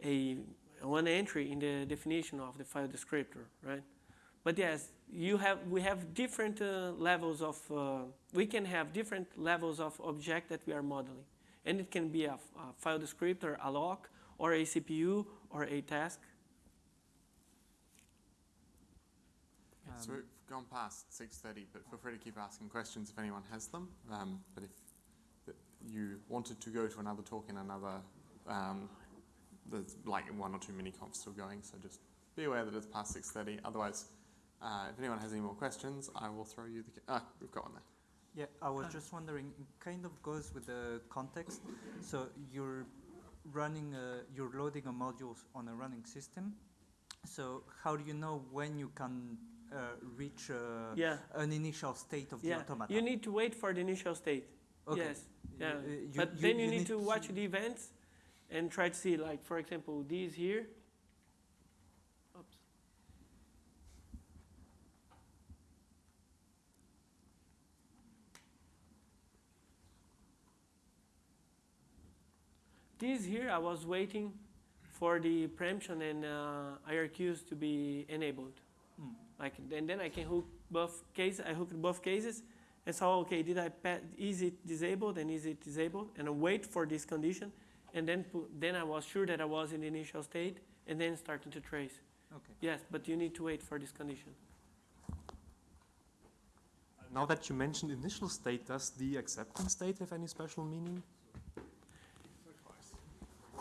a one entry in the definition of the file descriptor, right? But yes, you have, we have different uh, levels of, uh, we can have different levels of object that we are modeling. And it can be a file descriptor, a lock, or a CPU, or a task. So we've gone past six thirty, but feel free to keep asking questions if anyone has them. Um, but if you wanted to go to another talk in another, um, there's like one or two mini comps still going, so just be aware that it's past six thirty. Otherwise, uh, if anyone has any more questions, I will throw you the. Ah, we've got one there. Yeah, I was just wondering, it kind of goes with the context. So you're running, a, you're loading a module on a running system. So how do you know when you can uh, reach uh, Yeah, an initial state of the yeah. automata? You need to wait for the initial state. Okay. Yes, yeah. Uh, you- but you- then you, you need, need to to- watch the events and try to see, like, for example, these here. Oops. These here, I was waiting for the preemption and uh, IRQs to be enabled. Mm. Like, and then I can hook both cases. I hooked both cases and saw, okay, did I pa- is it disabled and is it disabled? And I wait for this condition, and then pu- then I was sure that I was in the initial state, and then starting to trace. Okay. Yes, but you need to wait for this condition. Now that you mentioned initial state, does the accepting state have any special meaning?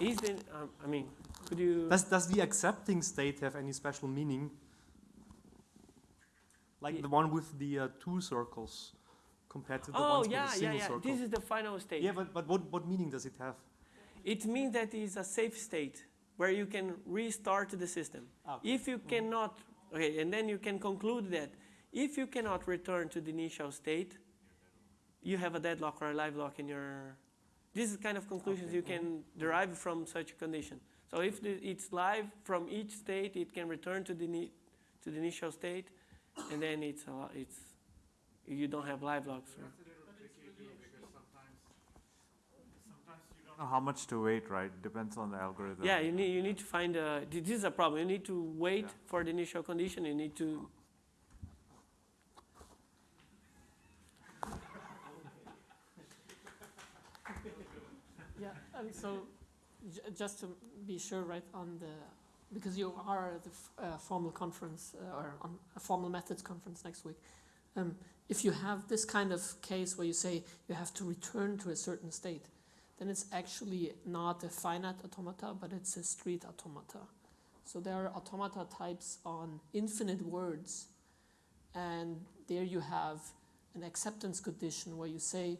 Is then, um, I mean, could you? Does, does the accepting state have any special meaning? Like the one with the uh, two circles compared to the oh ones yeah, with a yeah, single yeah. circle? This is the final state. yeah, but, but what, what meaning does it have? It means that it's a safe state where you can restart the system. Ah, okay. If you mm. cannot, okay, and then you can conclude that if you cannot return to the initial state, you have a deadlock or a live lock in your. This is kind of conclusions you can mm. derive from such a condition. So if the, it's live from each state, it can return to the to the initial state, and then it's a, lot, it's you don't have live locks. Or, know how much to wait, right? Depends on the algorithm. Yeah, you need, you need to find a, this is a problem. You need to wait Yeah. for the initial condition. You need to, Yeah, and so j- just to be sure, right, on the because you are at the uh, formal conference uh, or on a formal methods conference next week. Um, if you have this kind of case where you say you have to return to a certain state, then it's actually not a finite automata, but it's a Streett automata. So there are automata types on infinite words, and there you have an acceptance condition where you say,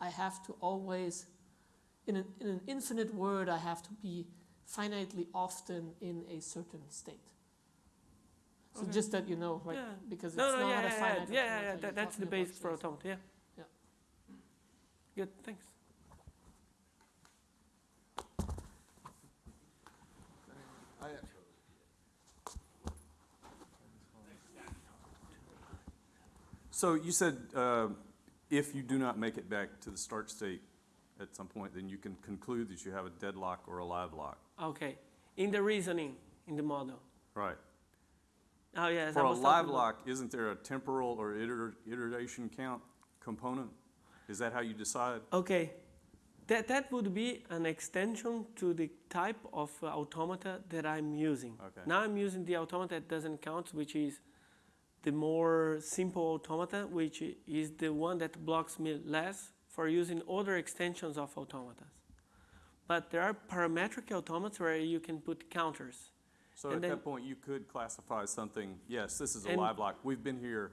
I have to always, in an, in an infinite word, I have to be finitely often in a certain state. So Okay. just that you know, right? Yeah. Because No, it's no, not yeah, a yeah, yeah, finite yeah, yeah, yeah, that, that's the talking about base for things. automata, yeah. Yeah. Good, thanks. So you said uh, if you do not make it back to the start state at some point, then you can conclude that you have a deadlock or a live lock. Okay, in the reasoning, in the model. Right. Oh, yes. For a live about- lock, isn't there a temporal or iter- iteration count component? Is that how you decide? Okay, that, that would be an extension to the type of uh, automata that I'm using. Okay. Now I'm using the automata that doesn't count, which is the more simple automata, which is the one that blocks me less for using other extensions of automata. But there are parametric automata where you can put counters. So And at then- that point, you could classify something, yes, this is a live lock. We've been here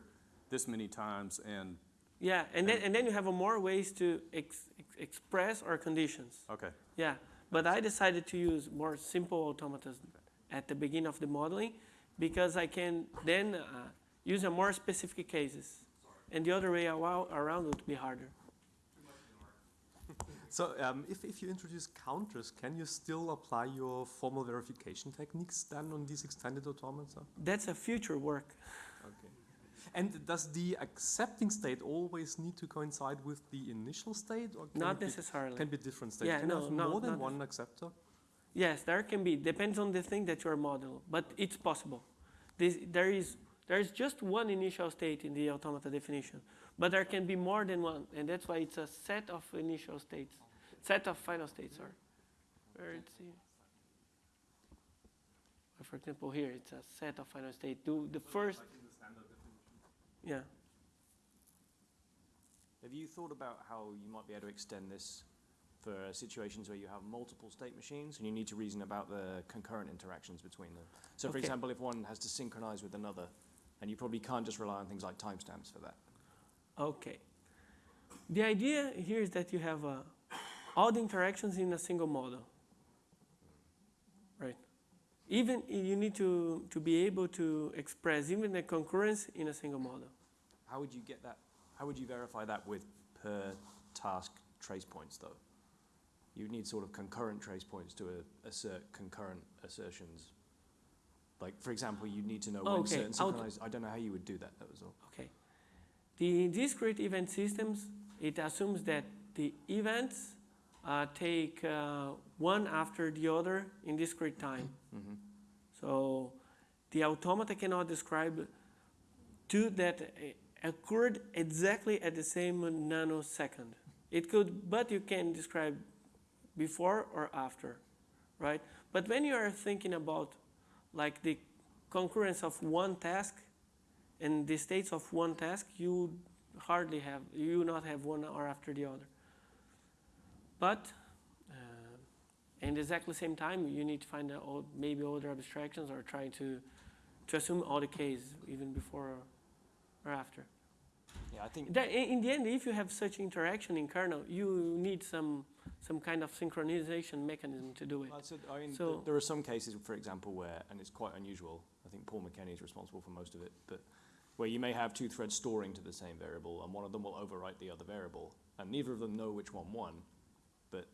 this many times and, Yeah, and then, and then you have more ways to ex- ex- express our conditions. okay. Yeah, but I decided to use more simple automata at the beginning of the modeling because I can then uh, use a more specific cases. And the other way around would be harder. So um, if, if you introduce counters, can you still apply your formal verification techniques then on these extended automata? That's a future work. Okay. And does the accepting state always need to coincide with the initial state, or can Not it be, necessarily. can be different states? Yeah, can no, have no, more than one acceptor? Yes, there can be. Depends on the thing that you are modeling, but it's possible. This, there is there is just one initial state in the automata definition, but there can be more than one, and that's why it's a set of initial states, set of final states. Sorry, where it's here. For example, here it's a set of final state. Do the first. Yeah. Have you thought about how you might be able to extend this for situations where you have multiple state machines and you need to reason about the concurrent interactions between them? So, for Okay. example, if one has to synchronize with another, and you probably can't just rely on things like timestamps for that. Okay. The idea here is that you have uh, all the interactions in a single model. Right. Even you need to, to be able to express even the concurrence in a single model. How would you get that? How would you verify that with per task trace points, though? You need sort of concurrent trace points to uh, assert concurrent assertions. Like, for example, you'd need to know when Okay, certain synchronized. I don't know how you would do that. That was all. Okay. The discrete event systems, it assumes that the events uh, take uh, one after the other in discrete time. Mm-hmm. So the automata cannot describe two that uh, occurred exactly at the same nanosecond. It could, but you can describe before or after, right? But when you are thinking about like the concurrence of one task and the states of one task, you hardly have, you not have one hour after the other. But uh, in exactly the same time, you need to find out all- maybe other abstractions or trying to, to assume all the cases even before or after. Yeah, I think. That, in in the end, if you have such interaction in kernel, you need some some kind of synchronization mechanism to do it. Well, so, I mean, So- th- there are some cases, for example, where, and it's quite unusual, I think Paul McKenney is responsible for most of it, but where you may have two threads storing to the same variable, and one of them will overwrite the other variable, and neither of them know which one won, but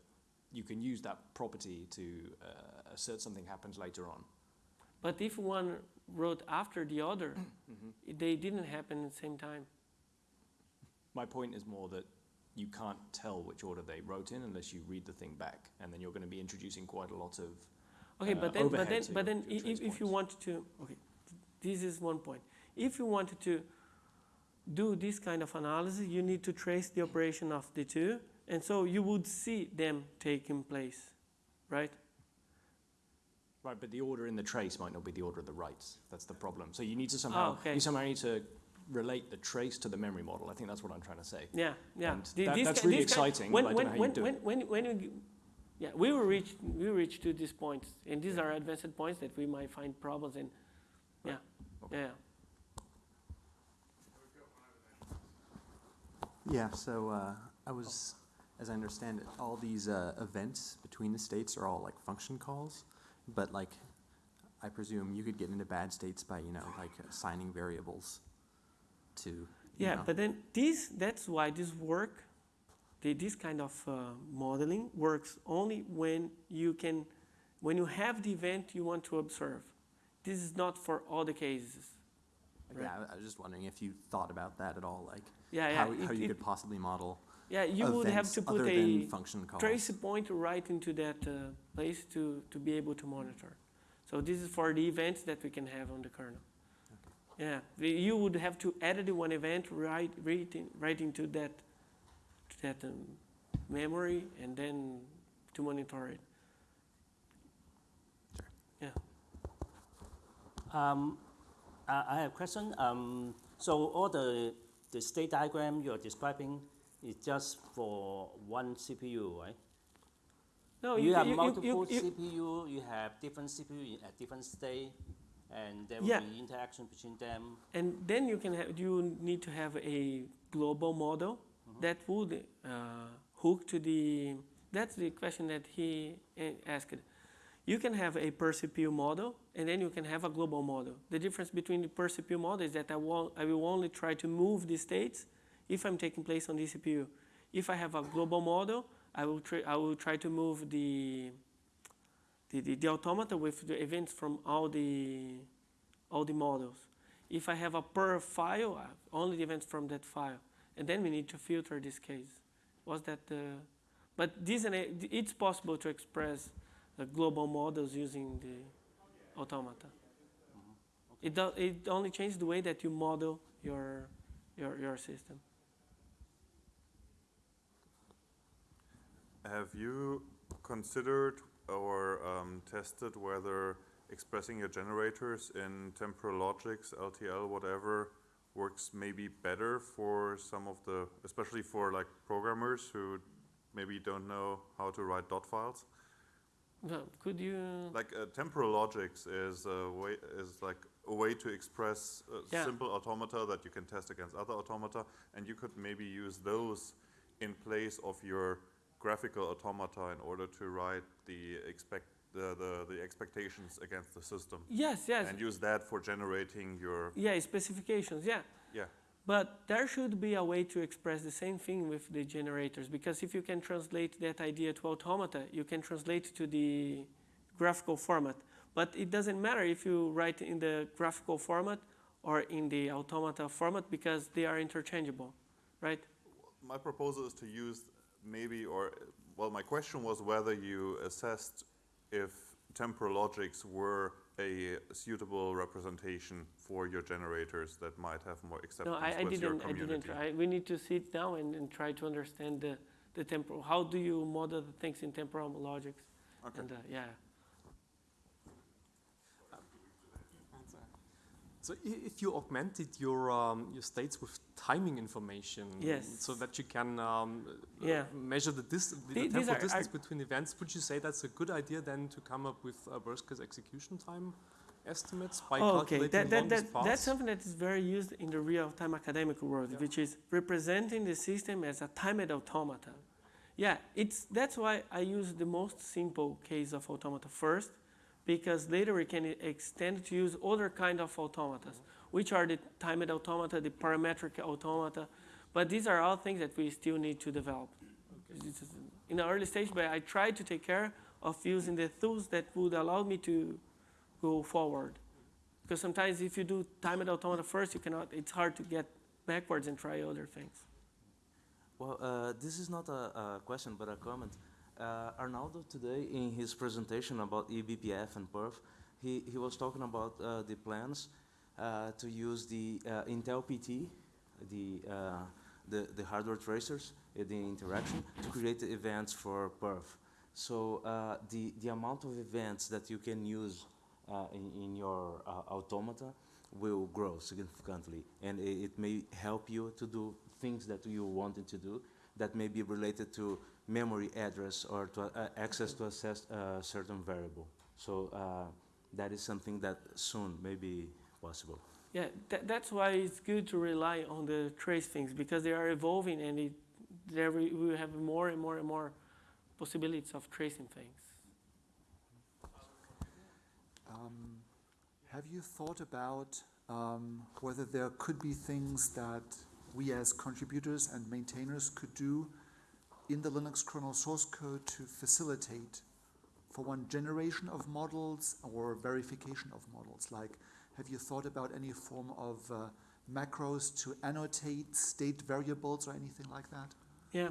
you can use that property to uh, assert something happens later on. But if one wrote after the other, Mhm. they didn't happen at the same time. My point is more that you can't tell which order they wrote in unless you read the thing back, and then you're going to be introducing quite a lot of Okay, uh, but then, but then, but then, if, if you want to, okay, this is one point. If you wanted to do this kind of analysis, you need to trace the operation of the two, and so you would see them taking place, right? Right, but the order in the trace might not be the order of the writes. That's the problem. So you need to somehow, oh, okay. you somehow need to relate the trace to the memory model. I think that's what I'm trying to say. Yeah, yeah. And The- that- that's really exciting, when, when, don't know how you when, do when, it. when, when we, yeah, we will reach, we reach to these points, and these are advanced points that we might find problems in. Yeah, yeah. Yeah, so uh, I was, as I understand it, all these uh, events between the states are all like function calls, but like, I presume you could get into bad states by, you know, like assigning variables to, Yeah, know. but then this, that's why this work, the, this kind of uh, modeling works only when you can, when you have the event you want to observe. This is not for all the cases. Yeah, I- I was just wondering if you thought about that at all, like Yeah, yeah, how, it- how you it- could possibly model Yeah, you would have to put other a than function calls. trace point right into that uh, place to, to be able to monitor. So this is for the events that we can have on the kernel. Yeah, the- you would have to edit one event right, right, in, right into that, to that um, memory and then to monitor it. Sure. Yeah. Um, I I have a question. Um, so all the, the state diagram you're describing is just for one CPU, right? No, you, you- have you- multiple you- CPU, you have different CPU at different state, and there will Yeah. be interaction between them. And then you can have, you need to have a global model that would uh, hook to the, that's the question that he uh, asked. You can have a per CPU model, and then you can have a global model. The difference between the per CPU model is that I, will, I will only try to move the states if I'm taking place on the CPU. If I have a global model, I will, try, I will try to move the, the, the, the automata with the events from all the, all the models. If I have a per file, only the events from that file. And then we need to filter this case. Was that the, but this, it's possible to express the global models using the automata. It, do, it only changes the way that you model your, your, your system. Have you considered or um, tested whether expressing your generators in temporal logics, LTL, whatever, works maybe better for some of the, especially for like programmers who maybe don't know how to write dot files? Well, could you? Like uh, temporal logics is a way is like a way to express uh, Yeah. simple automata that you can test against other automata, and you could maybe use those in place of your graphical automata in order to write the expect the, the, the expectations against the system. Yes, yes. And use that for generating your Yeah, specifications, yeah. yeah. But there should be a way to express the same thing with the generators, because if you can translate that idea to automata, you can translate to the graphical format. But it doesn't matter if you write in the graphical format or in the automata format, because they are interchangeable, right? My proposal is to use maybe, or well, my question was whether you assessed if temporal logics were a suitable representation for your generators that might have more No, acceptance I, I with your didn't. I community. didn't. We need to sit down and, and try to understand the, the temporal. How do you model the things in temporal logics? Okay. And uh, yeah. So if you augmented your um, your states with timing information, Yes. so that you can um, uh, Yeah. measure the, dis- the, The- temporal are- distance are- between events, would you say that's a good idea then to come up with uh, worst case execution time estimates by Oh, okay, calculating that, that, longest that, paths? that's something that is very used in the real-time academic world, which is representing the system as a timed automata. Yeah, it's, that's why I use the most simple case of automata first, because later we can extend to use other kind of automatas, which are the timed automata, the parametric automata, but these are all things that we still need to develop. Is In the early stage, but I try to take care of using the tools that would allow me to go forward. Because sometimes if you do timed automata first, you cannot, it's hard to get backwards and try other things. Well, uh, this is not a, a question, but a comment. Uh, Arnaldo today, in his presentation about eBPF and PERF, he, he was talking about uh, the plans uh, to use the uh, Intel PT, the, uh, the, the hardware tracers, the interaction, to create events for PERF. So uh, the, the amount of events that you can use in, in your automata will grow significantly. And it, it may help you to do things that you wanted to do that may be related to memory address or to uh, access to a uh, certain variable. So uh, that is something that soon may be possible. Yeah, tha that's why it's good to rely on the trace things because they are evolving and it, there we, we have more and more and more possibilities of tracing things. Um, have you thought about um, whether there could be things that we as contributors and maintainers could do in the Linux kernel source code to facilitate, for one, generation of models or verification of models? Like, have you thought about any form of uh, macros to annotate state variables or anything like that? Yeah,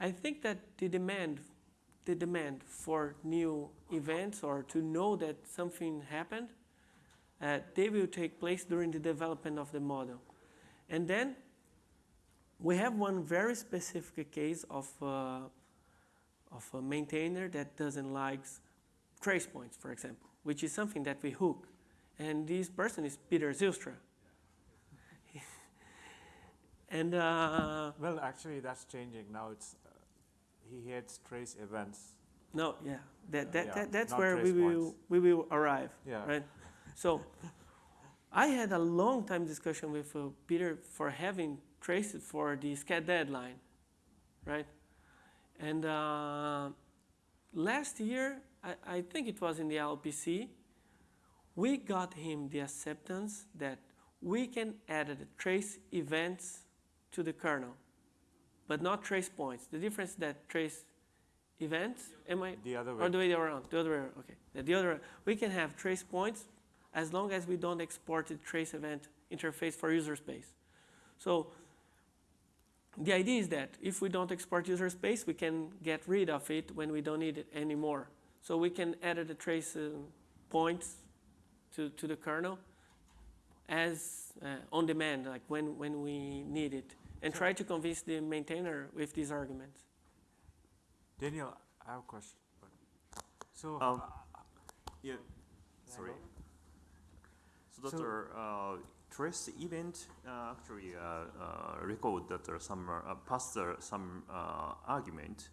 I think that the demand, the demand for new events or to know that something happened, uh, they will take place during the development of the model. And then we have one very specific case of, uh, of a maintainer that doesn't like trace points, for example, which is something that we hook. And this person is Peter Zijlstra. and uh, well, actually, that's changing now. It's uh, he hates trace events. No, yeah, that, that, Yeah, that that's where we will points. we will arrive. Yeah. Right. So, I had a long time discussion with uh, Peter for having traces for the SCHED_DEADLINE, right? And uh, last year, I, I think it was in the LPC, we got him the acceptance that we can add the trace events to the kernel, but not trace points. The difference is that trace events, am I? The other way. Or the way around, the other way around, okay. The- The other, we can have trace points as long as we don't export the trace event interface for user space. So the idea is that if we don't export user space, we can get rid of it when we don't need it anymore. So we can add the trace uh, points to, to the kernel as uh, on demand, like when, when we need it, and try to convince the maintainer with these arguments. Daniel, I have a question. So, Um, uh, yeah, sorry. So that So- are, uh, trace event uh, actually uh, uh, record that there some pass the, some argument,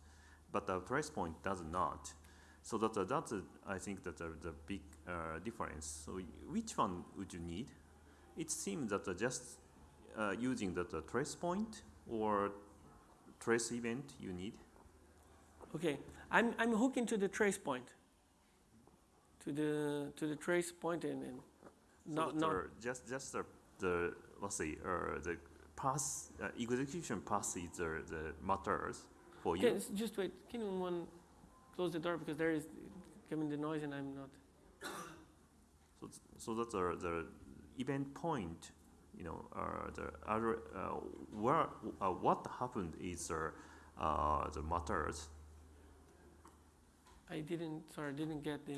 but the trace point does not. So that uh, that's uh, I think that uh, the big uh, difference. So which one would you need? It seems that uh, just uh, using the, the trace point or trace event you need. Okay, I'm, I'm hooking to the trace point, to the, to the trace point and, and So not, not, just just the, the let's say uh, the pass uh, execution pass is the, the matters for you. s- just wait. Can you one close the door because there is coming the noise and I'm not. So so that the the event point, you know, uh, the other uh, where uh, what happened is the uh, the matters. I didn't. Sorry, didn't get the.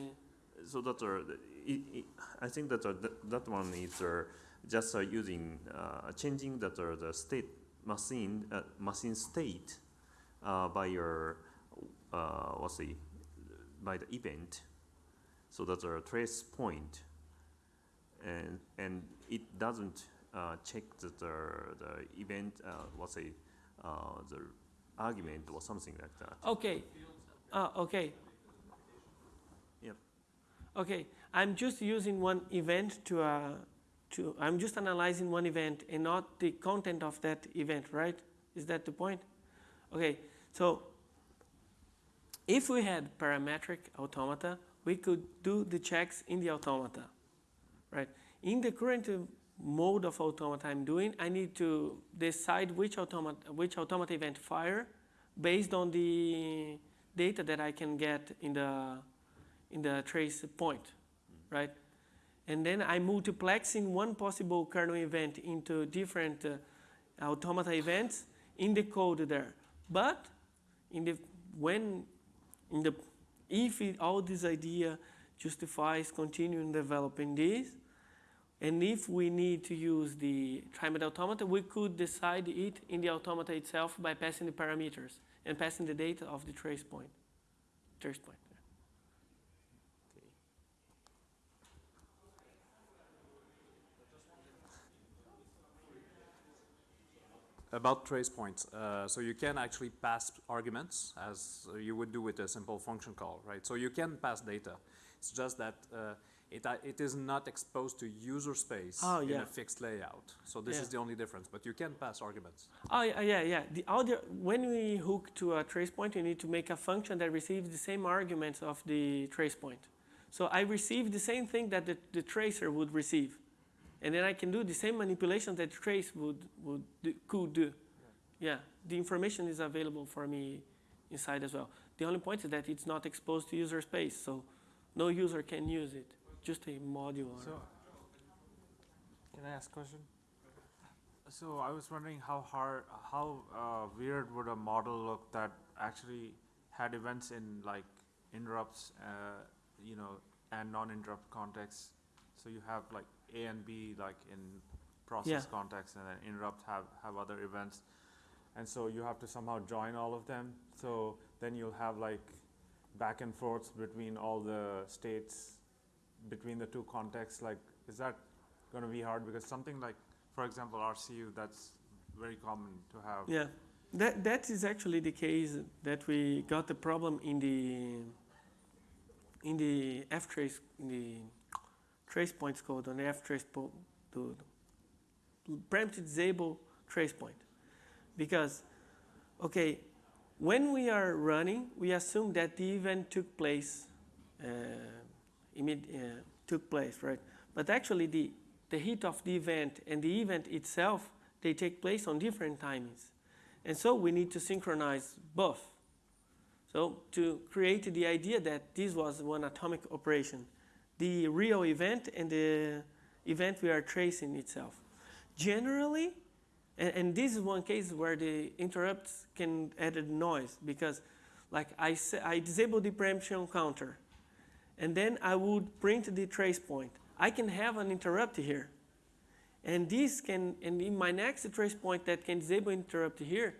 So that's uh, the- it, it, I think that uh, th- that one is uh, just uh, using uh, changing that uh, the state machine uh, machine state uh, by your uh, what's the by the event, so that's a trace point, and and it doesn't uh, check that the the event uh, what's the uh, the argument or something like that. Okay. Uh, okay. Yep. Okay. I'm just using one event to. Uh, to. I'm just analyzing one event and not the content of that event, right? Is that the point? Okay. So. If we had parametric automata, we could do the checks in the automata, right? In the current uh, mode of automata I'm doing, I need to decide which automata, which automata event fire based on the data that I can get in the, in the trace point, right? And then I'm multiplexing one possible kernel event into different uh, automata events in the code there. But in the, when in the, if it, all this idea justifies continuing developing this, and if we need to use the timed automata, we could decide it in the automata itself by passing the parameters and passing the data of the trace point. trace point. About trace points, uh, so you can actually pass arguments as you would do with a simple function call, right? So you can pass data. It's just that uh, it, uh, it is not exposed to user space Oh, in a fixed layout. So this Yeah. is the only difference, but you can pass arguments. Oh yeah, yeah, yeah. The audio when we hook to a trace point, you need to make a function that receives the same arguments of the trace point. So I receive the same thing that the, the tracer would receive, and then I can do the same manipulation that trace would would do, could do. Yeah, the information is available for me inside as well. The only point is that it's not exposed to user space, so no user can use it. Just a module. So, can I ask a question? So I was wondering how hard, how uh, weird would a model look that actually had events in like interrupts, uh, you know, and non-interrupt contexts. So you have like A and B like in process Yeah. context, and then interrupt have have other events, and so you have to somehow join all of them. So then you'll have like back and forth between all the states between the two contexts. Like is that going to be hard? Because something like for example RCU that's very common to have. Yeah, that that is actually the case that we got the problem in the in the ftrace in the trace points code on ftrace po- to disable trace point. Because okay when we are running we assume that the event took place uh, uh, took place right? But actually the the hit of the event and the event itself they take place on different timings. And so we need to synchronize both. So to create the idea that this was one atomic operation the real event and the event we are tracing itself generally and, and this is one case where the interrupts can add a noise because like I, sa- I disable the preemption counter and then I would print the trace point. I can have an interrupt here. And this can, and in my next trace point that can disable interrupt here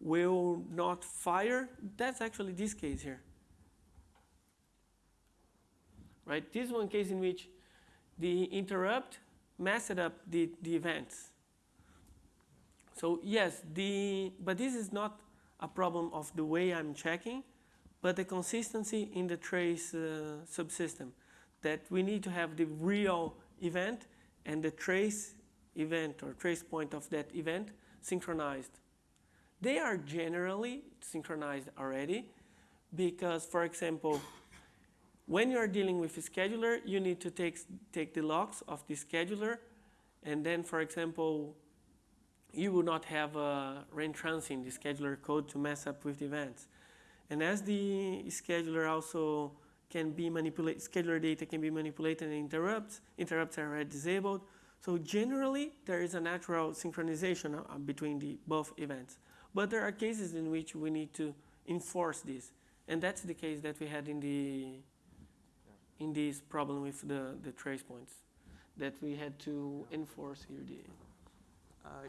will not fire. That's actually this case here. Right? This is one case in which the interrupt messed up the, the events. So yes, the, but this is not a problem of the way I'm checking, but the consistency in the trace uh, subsystem that we need to have the real event and the trace event or trace point of that event synchronized. They are generally synchronized already because, for example, when you are dealing with a scheduler, you need to take, take the logs of the scheduler and then, for example, you will not have a reentrancing the scheduler code to mess up with the events. And as the scheduler also can be manipulated, scheduler data can be manipulated and interrupts, interrupts are disabled. So generally, there is a natural synchronization uh, between the both events. But there are cases in which we need to enforce this. And that's the case that we had in the in this problem with the, the trace points that we had to enforce here the Uh,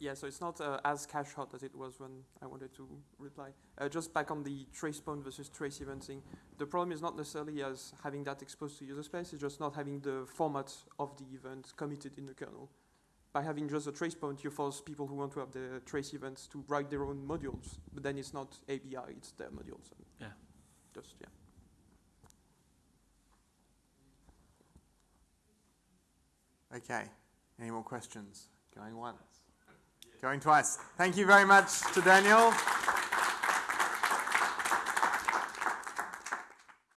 yeah, so it's not uh, as cache hot as it was when I wanted to reply. Uh, just back on the trace point versus trace event thing, the problem is not necessarily as having that exposed to user space, it's just not having the format of the event committed in the kernel. By having just a trace point, you force people who want to have the trace events to write their own modules, but then it's not ABI, it's their modules. Yeah. Just, yeah. Okay, any more questions? Going once? Going twice. Thank you very much to Daniel.